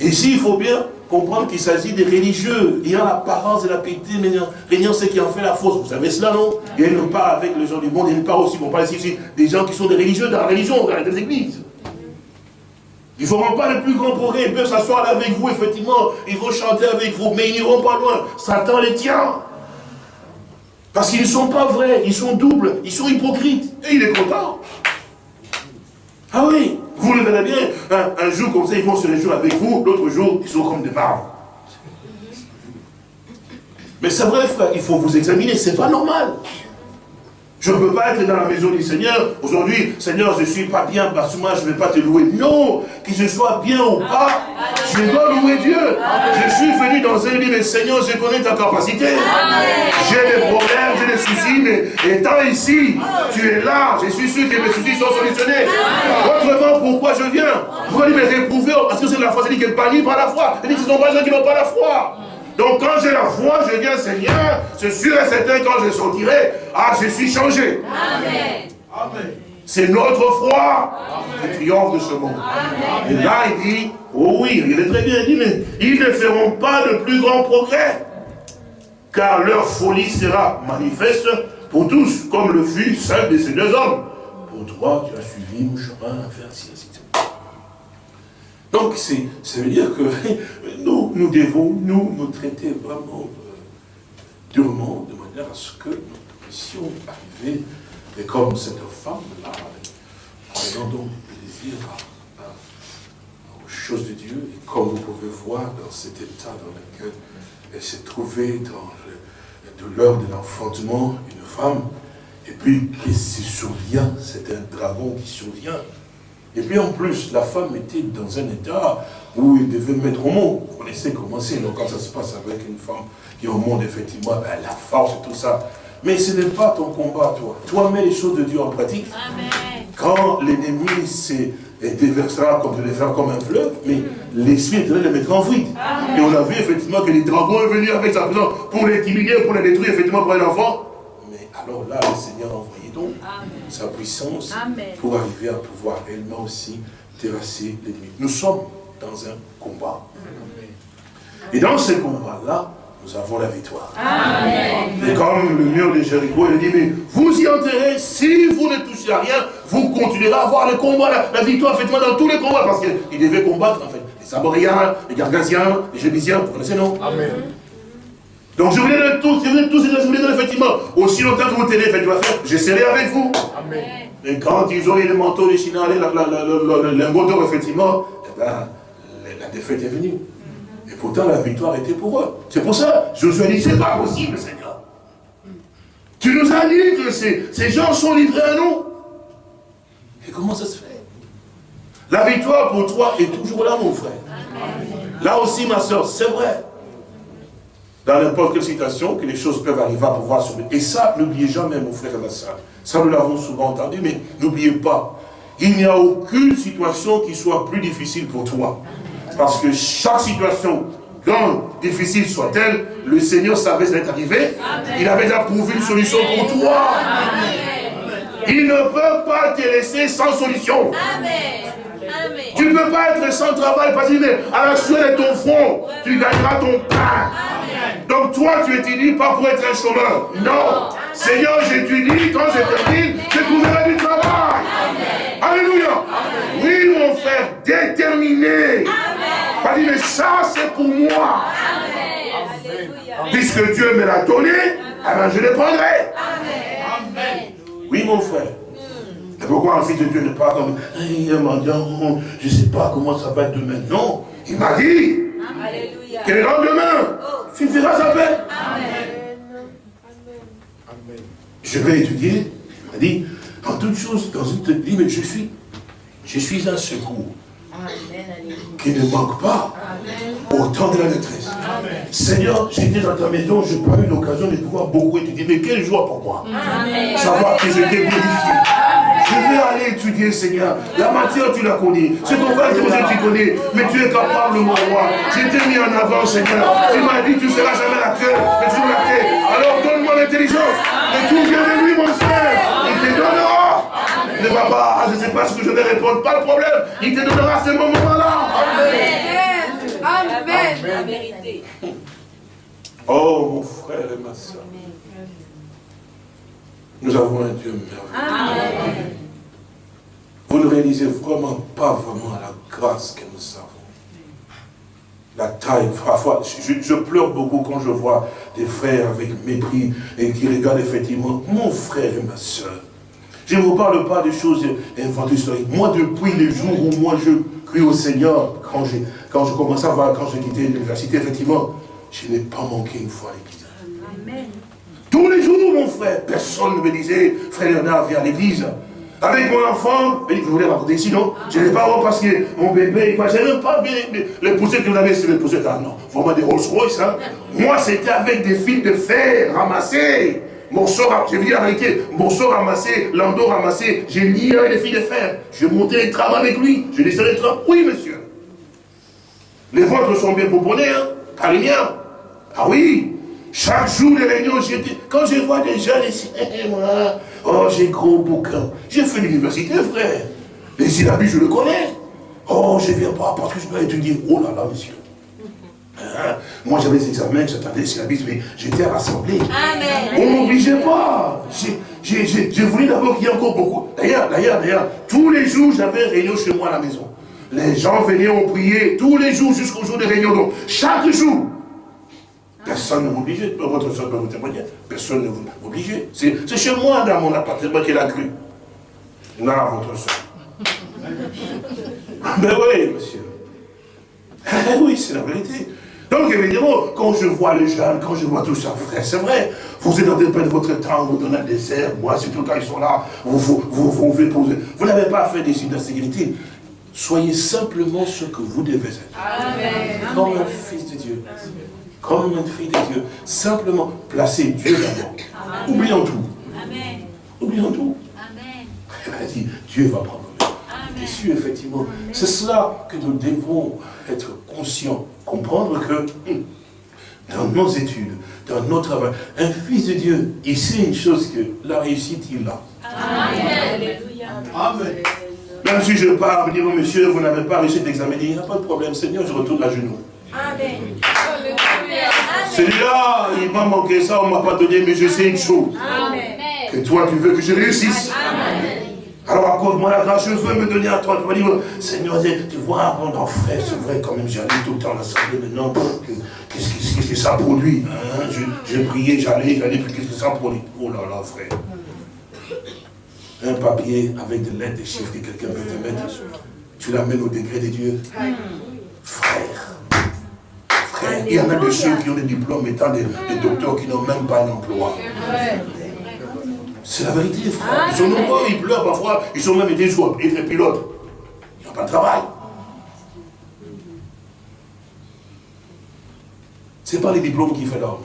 S3: Ici, il faut bien comprendre qu'il s'agit des religieux, ayant l'apparence de la piété, mais régnant ce qui en fait la force. Vous savez cela, non? Et ils ne pas avec les gens du monde, ne pas aussi, on parle ici des gens qui sont des religieux dans la religion, dans les églises. Ils ne feront pas le plus grand progrès. Ils peuvent s'asseoir avec vous, effectivement. Ils vont chanter avec vous, mais ils n'iront pas loin. Satan les tient. Parce qu'ils ne sont pas vrais, ils sont doubles, ils sont hypocrites. Et il est content. Ah oui, vous le verrez bien. Un, jour comme ça, ils vont se réjouir avec vous. L'autre jour, ils sont comme des barbes. Mais c'est vrai, frère, il faut vous examiner. C'est pas normal. Je ne peux pas être dans la maison du Seigneur. Aujourd'hui, Seigneur, je ne suis pas bien, parce que moi, je ne vais pas te louer. Non, que je sois bien ou pas, je dois louer Dieu. Je suis venu dans un lieu, mais Seigneur, je connais ta capacité. J'ai des problèmes, j'ai des soucis, mais étant ici, tu es là. Je suis sûr que mes soucis sont solutionnés. Autrement, pourquoi je viens? Pourquoi il me réprouver Parce que c'est la foi, c'est dit qu'elle par la foi. Elle dit que ce sont pas les gens qui n'ont pas la foi. Donc quand j'ai la foi, je viens Seigneur, c'est sûr et certain quand je sortirai, ah je suis changé. Amen. C'est notre foi qui triomphe de ce monde. Et là il dit, oh oui, il est très bien, il dit, mais ils ne feront pas de plus grands progrès. Car leur folie sera manifeste pour tous, comme le fut celle de ces deux hommes. Pour toi, tu as suivi mon chemin, faire ainsi, ainsi. Donc, ça veut dire que nous, nous devons, nous, nous traiter vraiment euh, durement, de manière à ce que nous puissions arriver, et comme cette femme-là, prenant donc plaisir aux choses de Dieu, et comme vous pouvez voir dans cet état dans lequel elle s'est trouvée dans le, de l'heure de l'enfantement, une femme, et puis qui se souvient, c'est un dragon qui survient, et puis en plus, la femme était dans un état où il devait mettre au monde. Vous connaissez comment c'est, quand ça se passe avec une femme qui est au monde, effectivement, ben, la force et tout ça. Mais ce n'est pas ton combat, toi. Toi, mets les choses de Dieu en pratique. Quand l'ennemi s'est déversera comme comme un fleuve, mais l'esprit de les mettra en fuite. Et on a vu effectivement que les dragons sont venus avec sa présence pour les timiner, pour les détruire, effectivement, pour les enfants. Mais alors là, le Seigneur a envoyé donc sa puissance pour arriver à pouvoir elle-même aussi terrasser l'ennemi. Nous sommes dans un combat. Et dans ce combat-là, nous avons la victoire. Et comme le mur de Jéricho, il dit, mais vous y enterrez, si vous ne touchez à rien, vous continuerez à avoir le combat, la, victoire, effectivement, dans tous les combats, parce qu'il devait combattre, en fait, les Amoriens, les Gargasiens, les Jébusiens, vous connaissez, non? Amen. Donc je vous donne tous, je vous tous, je vous donne effectivement, aussi longtemps que vous tenez, faire, je serai avec vous. Amen. Et quand ils ont eu le manteau, les Chinois, le lingot d'or, effectivement, eh ben, la défaite est venue. Et pourtant, la victoire était pour eux. C'est pour ça, Josué dit, c'est pas possible, Seigneur. Tu nous as dit que ces, ces gens sont livrés à nous. Et comment ça se fait? La victoire pour toi est toujours là, mon frère. Là aussi, ma soeur, c'est vrai dans n'importe quelle situation, que les choses peuvent arriver à pouvoir sauver. Et ça, n'oubliez jamais, mon frère et ma soeur. Ça, nous l'avons souvent entendu, mais n'oubliez pas. Il n'y a aucune situation qui soit plus difficile pour toi. Parce que chaque situation, grande, difficile soit-elle, le Seigneur savait ce qui arrivé. Il avait déjà prouvé une solution pour toi. Il ne peut pas te laisser sans solution. Tu ne peux pas être sans travail parce que à la suite de ton front, tu gagneras ton pain. Donc toi, tu étudies pas pour être un chômeur. Non. Seigneur, j'étudie, quand je termine, je trouverai du travail. Alléluia. Oui, mon frère, déterminé. Pas dit, mais ça, c'est pour moi. Puisque Dieu me l'a donné, alors je le prendrai. Oui, mon frère. Et pourquoi de Dieu ne pas comme un mendiant, je ne sais pas comment ça va être demain. Non, il m'a dit que le lendemain, tu feras sa paix. Je vais étudier, il m'a dit, en toute chose, dans une dit, mais je suis, je suis un secours. Qui ne manque pas au temps de la détresse. Seigneur, j'étais dans ta maison, je n'ai pas eu l'occasion de pouvoir beaucoup étudier, mais quelle joie pour moi. Savoir que j'étais glorifié. Seigneur. La matière, tu la connais. Ce qu'on va dire, tu connais. Mais tu es capable, mon roi. Je t'ai mis en avant, Seigneur. Tu m'as dit, tu ne seras jamais la queue, mais tu la queue. Alors donne-moi l'intelligence. Et tout vient de lui, mon frère. Il te donnera. Ne va pas, je ne sais pas ce que je vais répondre. Pas de problème. Il te donnera ce moment-là. Amen. Amen. La vérité. Oh, mon frère et ma soeur. Nous avons un Dieu merveilleux. Vous ne réalisez vraiment pas vraiment la grâce que nous avons. La taille, parfois, je, pleure beaucoup quand je vois des frères avec mépris et qui regardent effectivement mon frère et ma soeur. Je ne vous parle pas des choses inventées historiques. Moi, depuis le jour où moi je crie au Seigneur, quand, quand je commençais à voir, quand j'ai quitté l'université, effectivement, je n'ai pas manqué une fois l'église. Tous les jours, mon frère, personne ne me disait, frère Léonard, viens à l'église. Avec mon enfant, je voulais raconter ici, non? Je n'ai pas parce que mon bébé, je n'ai même pas les, les poussettes que vous avez, c'est les poussettes, ah non, vraiment des Rolls Royce, hein. Moi, c'était avec des fils de fer ramassés. Morceaux, je vais dire la vérité, morceaux ramassés, landau ramassé, j'ai lié avec des fils de fer. Je montais les trams avec lui, je descendais les trams. Oui, monsieur. Les vôtres sont bien pouponnés, hein, les miens. Ah oui, chaque jour, les réunions, quand je vois des jeunes ici, moi, oh, j'ai gros bouquin. J'ai fait l'université, frère. Les syllabus, je le connais. Oh, je ne viens pas parce que je dois étudier. Oh là là, monsieur. Hein? Moi, j'avais des examens, j'attendais les syllabus, mais j'étais à l'assemblée. On ne m'obligeait pas. J'ai voulu d'abord qu'il y ait encore beaucoup. D'ailleurs, d'ailleurs, d'ailleurs, tous les jours, j'avais réunion chez moi à la maison. Les gens venaient, on priait tous les jours jusqu'au jour des réunions. Donc, chaque jour, Personne ne m'obligeait. Votre soeur peut vous témoigner. Personne ne vous obligeait. C'est chez moi, dans mon appartement, qu'elle a cru. Non, votre soeur. ben oui, monsieur. Eh oui, c'est la vérité. Donc, évidemment, quand je vois les jeunes, quand je vois tout ça, frère, c'est vrai, vous êtes en train de votre temps, vous donnez un désert, moi, c'est tout quand ils sont là, vous vous, vous, vous, vous poser. Vous n'avez pas fait des d'insécurité. Soyez simplement ce que vous devez être. Amen. Comme un fils de Dieu comme une fille de Dieu. Simplement placer Dieu d'abord. Oublions tout. Amen. Oublions tout. Amen. Elle a dit, Dieu va prendre le dessus, effectivement. C'est cela que nous devons être conscients, comprendre que hum, dans nos études, dans notre travail, un fils de Dieu, il sait une chose que la réussite, il l'a. Amen. Amen. Même si je pars, me dire, oh, monsieur, vous n'avez pas réussi d'examiner, il n'y a pas de problème, Seigneur, je retourne à genoux. Amen. Celui-là, il m'a manqué ça, on ne m'a pas donné, mais je sais une chose. Que toi, tu veux que je réussisse. Alors accorde-moi la grâce, je veux me donner à toi. Tu vas dire, Seigneur, tu vois, mon frère, c'est vrai quand même, j'allais tout le temps à l'assemblée, maintenant, qu'est-ce que ça produit hein? Je, priais, j'allais, j'allais, puis qu'est-ce que ça produit? Oh là là, frère. Un papier avec des lettres, des chiffres que quelqu'un peut te mettre, tu l'amènes au degré de Dieu. Frère, il y en a de ceux qui ont des diplômes étant des, docteurs qui n'ont même pas d'emploi. C'est la vérité, frère. Ils sont nombreux, ils pleurent parfois, ils sont même été des pilotes. Ils n'ont pas de travail. Ce n'est pas les diplômes qui font l'homme.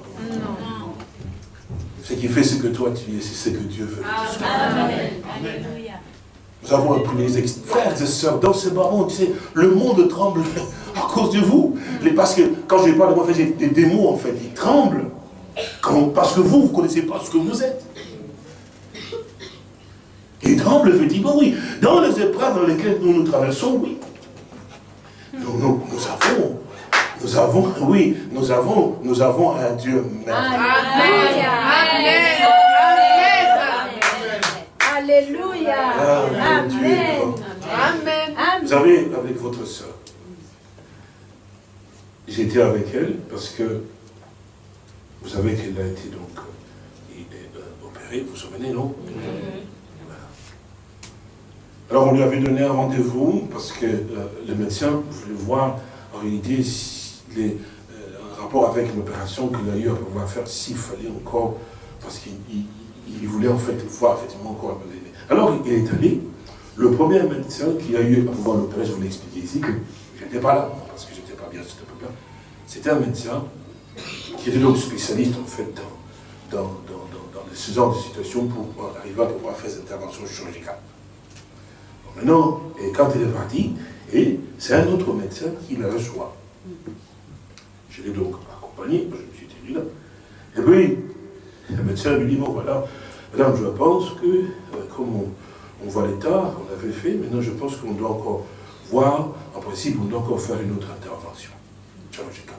S3: Ce qui fait ce que toi tu es, c'est ce que Dieu veut. Amen. Nous avons un premier frères et sœurs, dans ce baron, tu sais, le monde tremble à cause de vous. Parce que quand je parle de moi, j'ai des démons, en fait, ils tremblent. parce que vous, vous ne connaissez pas ce que vous êtes. Ils tremblent, effectivement, oui. Dans les épreuves dans lesquelles nous nous traversons, oui. Nous, nous, nous avons, nous avons, oui, nous avons, nous avons un Dieu. Amen.
S2: Alléluia.
S3: Ah.
S2: Amen.
S3: Vous savez, avec votre soeur, j'étais avec elle parce que vous savez qu'elle a été donc euh, euh, opérée, vous vous souvenez, non? Voilà. Alors on lui avait donné un rendez-vous parce que euh, le médecin voulait voir en réalité les, un rapport avec l'opération qu'il a eu à pouvoir faire s'il fallait encore, parce qu'il il- il voulait en fait voir effectivement encore. Alors il est allé, le premier médecin qui a eu à pouvoir l'opérer, je vous l'ai expliqué ici, que je n'étais pas là, parce que je n'étais pas bien à cette époque-là, c'était un médecin qui était donc spécialiste en fait dans, dans, dans, dans, ce genre de situation pour arriver à pouvoir faire cette intervention chirurgicale. Bon, maintenant, quand il est parti, c'est un autre médecin qui la reçoit. Je l'ai donc accompagné, je me suis tenu là. Et puis, le médecin lui dit, bon voilà, madame, je pense que, euh, comme on, on voit l'état qu'on avait fait, maintenant je pense qu'on doit encore voir, en principe, on doit encore faire une autre intervention chirurgicale.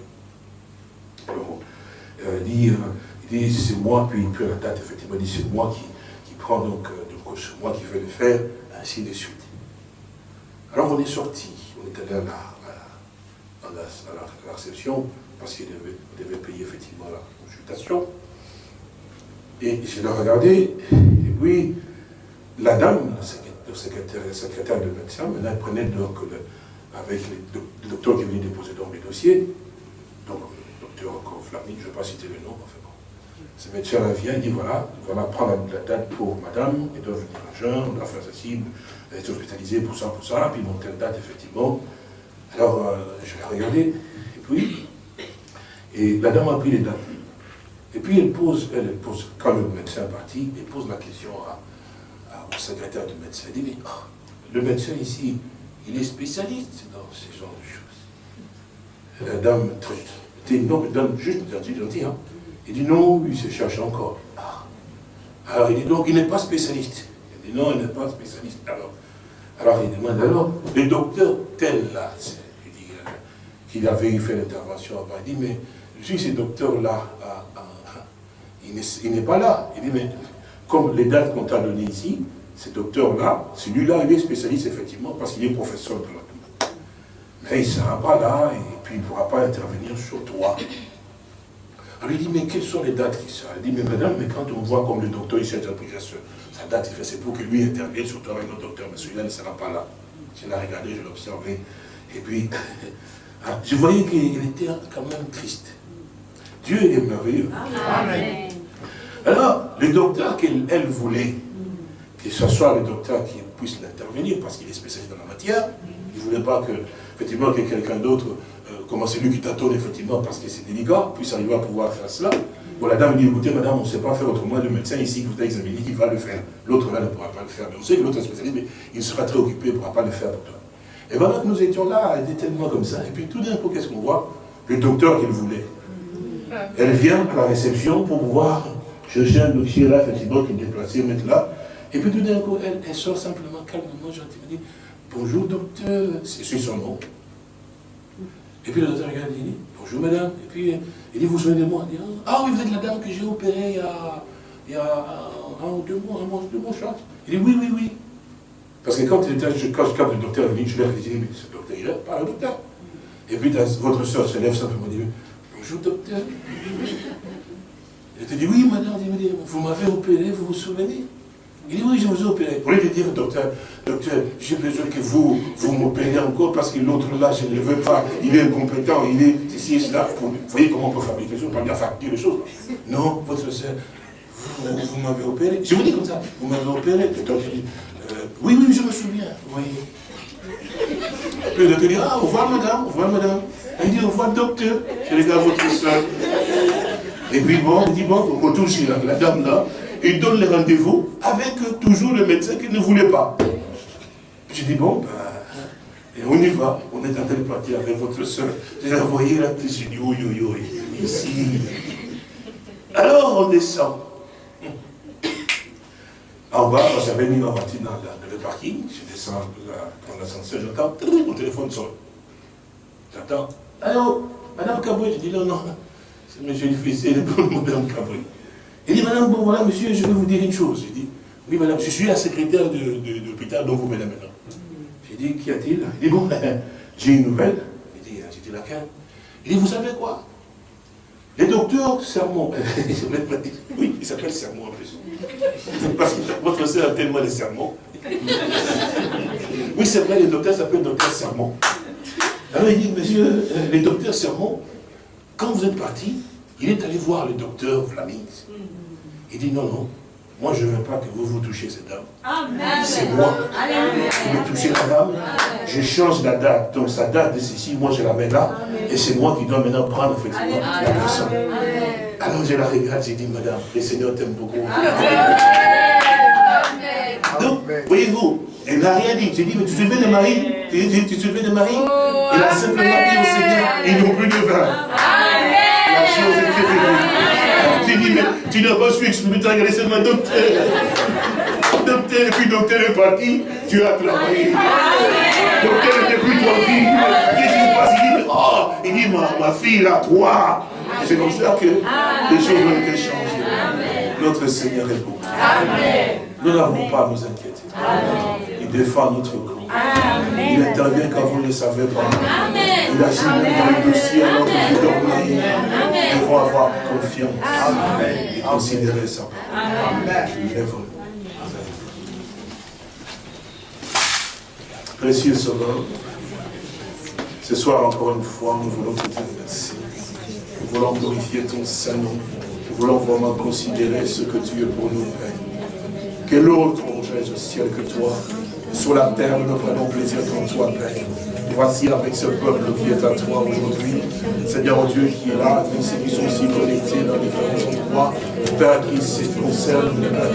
S3: Alors, euh, dit, dit c'est moi, puis, puis la date, effectivement, dit c'est moi qui, qui prends donc, euh, c'est moi qui vais le faire, ainsi de suite. Alors on est sorti, on est allé à la, à la, réception, parce qu'il devait, payer effectivement la consultation. Et je l'ai regardé, et puis la dame, la secrétaire, la secrétaire de médecin, maintenant elle prenait donc le- avec les doc- le docteur qui venait déposer dans les dossiers, donc le docteur encore Flammy, je ne vais pas citer le nom, enfin bon. Ce médecin-là vient, il dit voilà, voilà, prends la, la date pour madame, elle doit venir à jeun, on doit faire ceci, elle est hospitalisée pour ça, pour ça, puis bon, telle date, effectivement. Alors, euh, je l'ai regardé, et puis, et la dame a pris les dates. Et puis elle pose, elle, pose, quand le médecin est parti, elle pose la question au secrétaire du médecin. Elle dit, mais oh, le médecin ici, il est spécialiste dans ce genre de choses. La dame, très, était non, mais dame juste gentille, gentille, hein. Il dit, non, il se cherche encore. Ah. Alors il dit, donc il n'est pas spécialiste. Il dit, non, il n'est pas spécialiste. Alors, alors il demande, alors, le docteur tel là, il dit, qu'il avait fait l'intervention avant, il dit, mais suis ce docteur-là, ah, ah, il n'est pas là. Il dit, mais comme les dates qu'on t'a données ici, ce docteur-là, celui-là, il est spécialiste effectivement parce qu'il est professeur de la Mais il ne sera pas là et puis il ne pourra pas intervenir sur toi. Alors il dit, mais quelles sont les dates qui sont Il dit, mais madame, mais quand on voit comme le docteur ici a déjà pris ce- sa date, il fait, c'est pour que lui intervienne sur toi avec notre docteur, mais celui-là ne sera pas là. Je l'ai regardé, je l'ai observé. Et puis, ah, je voyais qu'il était quand même triste. Dieu est merveilleux.
S2: Amen.
S3: Alors, le docteur qu'elle elle voulait, que ce soit le docteur qui puisse l'intervenir, parce qu'il est spécialiste dans la matière, il ne voulait pas que, effectivement, que quelqu'un d'autre, euh, comment c'est lui qui tâtonne, effectivement, parce que c'est délicat, puisse arriver à pouvoir faire cela. Bon, la dame dit, écoutez, madame, on ne sait pas faire autrement, le médecin ici qui vous a examiné, il va le faire. L'autre là ne pourra pas le faire. Mais on sait que l'autre est spécialiste, mais il sera très occupé, il ne pourra pas le faire pour toi. Et voilà que nous étions là, elle était tellement comme ça. Et puis tout d'un coup, qu'est-ce qu'on voit? Le docteur qu'il voulait. Elle vient à la réception pour pouvoir chercher un dossier là, effectivement, qui est déplacé, mettre là. Et puis tout d'un coup, elle, sort simplement, calmement, gentiment, dit Bonjour docteur, c'est son nom. Et puis le docteur regarde, il dit Bonjour madame. Et puis il dit Vous souvenez de moi? Elle dit Ah oui, vous êtes la dame que j'ai opérée il y a, il un, ou deux mois, un mois, deux mois, crois. Il dit Oui, oui, oui. Parce que quand, il je- quand, le docteur est venu, je lui ai dit Mais ce docteur, il pas le docteur. Et puis votre soeur se lève simplement et dit Bonjour docteur. Elle te dit, oui, madame, il vous m'avez opéré, vous vous souvenez? Il dit, oui, je vous ai opéré. Pour lui dire, docteur, docteur, j'ai besoin que vous, vous m'opériez encore parce que l'autre là, je ne le veux pas. Il est incompétent, il est ici et cela. Vous voyez comment on peut fabriquer les choses, pas bien fabriquer les choses. Non, votre soeur, vous, vous m'avez opéré. Je vous dis comme ça, vous m'avez opéré. Le docteur dit, euh, oui, oui, je me souviens. Oui. Puis le docteur dit, ah, au revoir madame, au revoir madame. Il dit, au revoir docteur. Je regarde votre soeur. Et puis bon, il dit, bon, on retourne chez la, la dame là, il donne le rendez-vous avec toujours le médecin qui ne voulait pas. Je dis, bon, ben, on y va. On est en train de partir avec votre soeur. Je la voyais là, puis je dis, oui, oui, oui, ici. Alors on descend. En bas, j'avais mis ma voiture dans, la- le parking. Je descends dans l'ascenseur, j'entends, mon téléphone sonne. J'attends. Allô, Madame Caboué, je dis non, non. C'est monsieur le fils, c'est le Madame Caboué. Il dit, Madame, bon voilà, monsieur, je vais vous dire une chose. Il dit, Oui, madame, je suis la secrétaire de, de, l'hôpital dont vous venez maintenant. J'ai dit, qu'y a-t-il? Il dit, bon, j'ai une nouvelle. Il dit, j'ai dit laquelle? Il dit, vous savez quoi? Les docteurs sermons. oui, il s'appelle sermon en plus. Parce que votre soeur a tellement les sermons. oui, c'est vrai, les docteurs s'appellent docteur sermon. Alors il dit, monsieur, euh, les docteurs sermons, quand vous êtes parti, il est allé voir le docteur Flaming. Il dit, non, non, moi, je ne veux pas que vous vous touchiez cette dame. C'est moi qui vais toucher la dame. Je change la date. Donc, sa date de ceci, moi, je la mets là. Et c'est moi qui dois maintenant prendre, effectivement, la personne. Alors, je la regarde, j'ai dit, madame, le Seigneur t'aime beaucoup. Donc, voyez-vous, elle n'a rien dit. J'ai dit, mais tu te souviens de Marie? Tu, tu, te souviens de Marie? Elle a simplement dit au Seigneur, ils n'ont plus de vin. La chose est. Tu mais tu n'as pas su exprimer, tu as regardé seulement docteur. Docteur, et puis docteur est parti, tu as travaillé. Docteur n'était plus tranquille. Qu'est-ce qui se passe Il dit, oh, il dit, ma, ma fille, là, toi. C'est comme ça que les choses ont été changées. Notre Seigneur est bon. Nous n'avons pas à nous inquiéter. Il défend notre corps. Il intervient quand vous ne le savez pas. Il agit dans le dossier alors que vous dormez. Nous devons avoir confiance et considérer ça. Précieux Sauveur, ce soir encore une fois, nous voulons te dire merci. Nous voulons glorifier ton Saint-Nom. Voulons vraiment considérer ce que tu es pour nous, Père. Quel autre, mon Jésus, ciel que toi sur la terre, nous prenons plaisir dans toi, Père. Voici avec ce peuple qui est à toi aujourd'hui, Seigneur Dieu qui est là, qui sont aussi connectés dans différents endroits, Père qui se concerne,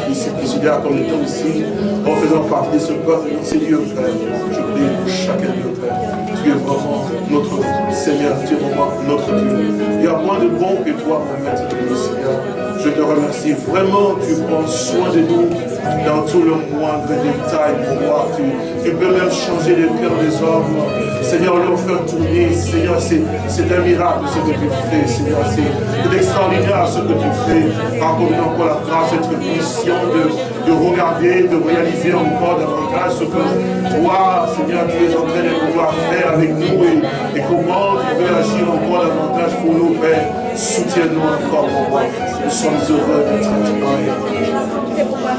S3: qui se considère comme étant aussi en faisant partie de ce peuple, Dieu, Père. Je prie pour chacun de Père. Tu es vraiment notre Seigneur, tu es vraiment notre Dieu. Il y a moins de bon que toi, mon Maître, Seigneur. Je te remercie. Vraiment, tu prends soin de nous dans tout le moindre détail, pour voir. Tu, tu peux même changer le cœur des hommes. Seigneur, leur faire tourner. Seigneur, c'est un miracle ce que tu fais. Seigneur, c'est extraordinaire ce que tu fais. Accorde encore la grâce d'être conscient de, de regarder, de réaliser encore davantage ce que toi, Seigneur, tu es en train de pouvoir faire avec nous et, comment tu veux agir encore davantage pour nous, Père. Soutiens-nous encore, mon. Nous sommes heureux d'être toi.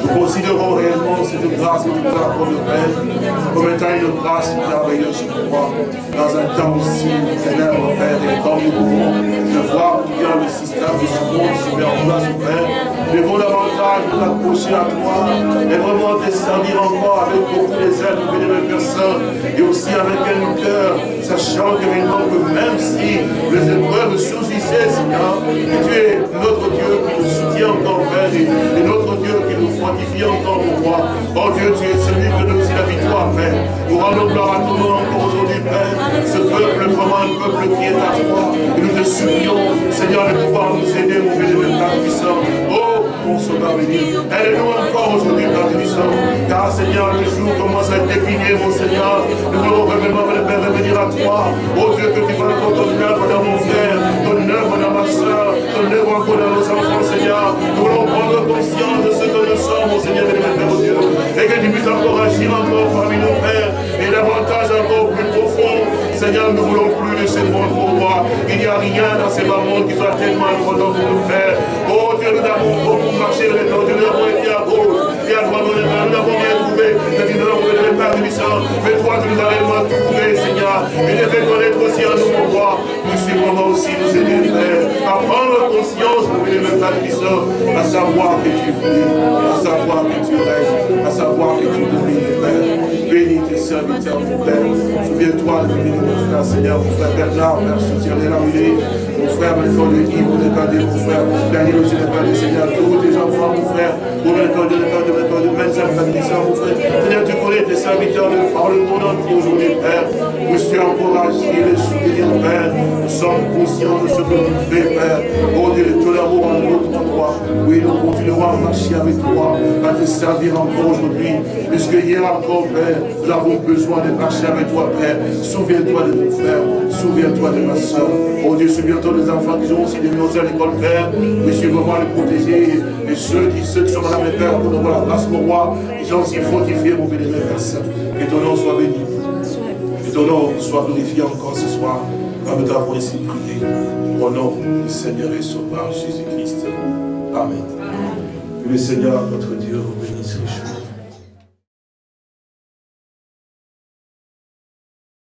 S3: Nous considérons réellement cette grâce que nous accordes, Père, comme étant une grâce merveilleuse pour toi, dans un temps aussi ténèbre, Père, et comme nous pouvons le voir bien le système de ce monde place, Père, devons davantage nous approcher à toi et vraiment te servir encore avec beaucoup les aides de mes personnes et aussi avec un cœur, sachant que même si les épreuves surgissaient, Seigneur, que tu es notre Dieu qui nous soutient encore, Père, et notre Dieu qui nous fortifie encore pour moi. Oh Dieu, tu es celui donne aussi la victoire, Père. Nous rendons gloire à ton nom encore aujourd'hui, Père. Ce peuple, vraiment un peuple qui est à toi. Et nous te supplions, Seigneur, de pouvoir nous aider, mon bénévole Père puissant. Oh, mon sauveur béni. Aide-nous encore aujourd'hui, Père puissant. Car, Seigneur, le jour commence à être défini, mon Seigneur. Nous voulons vraiment revenir à toi. Oh Dieu, que tu encore ton œuvre dans mon frère, ton œuvre dans ma soeur, ton œuvre encore dans nos enfants, Seigneur. Nous voulons prendre conscience de ce que nous sommes, mon Seigneur et mon Dieu. Et que tu puisses encore agir encore parmi nos pères et davantage encore plus profond. Seigneur, nous voulons plus de ces mondes pour moi. Il n'y a rien dans ces moments qui soit tellement important pour nous faire. Oh Dieu, nous avons beaucoup marché avec nous. Nous avons été à gauche et à droite. Nous n'avons rien trouvé. Nous avons trouvé le Mais toi, tu nous as réellement trouvé, Seigneur. Et de fait connaître aussi à nous, mon roi. Suis vraiment aussi nous aider. À prendre conscience, mon le Père puissant, à savoir que tu vis à savoir que tu règnes, à savoir que tu domines, Père. Bénis tes serviteurs, mon Père. Souviens-toi de bénir mon frère, Seigneur, mon frère Bernard, Père, soutiens-les la mon frère, frère de Yves, mon mon frère, Daniel, aussi, le Seigneur, tous tes enfants, mon frère, mon frère, de médecins, mon frère, Seigneur, tu connais tes serviteurs de par le monde aujourd'hui, Père. Nous sommes encouragés, les soutenir, Père. Nous sommes conscients de ce que tu fais, Père. Oh Dieu, de tout l'amour à notre endroit. Oui, nous continuerons à marcher avec toi à te servir encore aujourd'hui. Puisque hier encore, Père, nous avons besoin de marcher avec toi, Père. Souviens-toi de mon frère, souviens-toi de ma soeur. Oh Dieu, souviens-toi des enfants qui ont aussi des à l'école, Père. Puisque vraiment les protéger. Et ceux qui, ceux qui sont malades mes pères, pour nous voir la grâce, mon roi. Ils ont aussi fortifié mon bénévole Père. Que ton nom soit béni. Ton nom soit glorifié encore ce soir, comme nous avons ici prié. Au nom du Seigneur et Sauveur Jésus-Christ. Amen. Que le Seigneur, notre Dieu.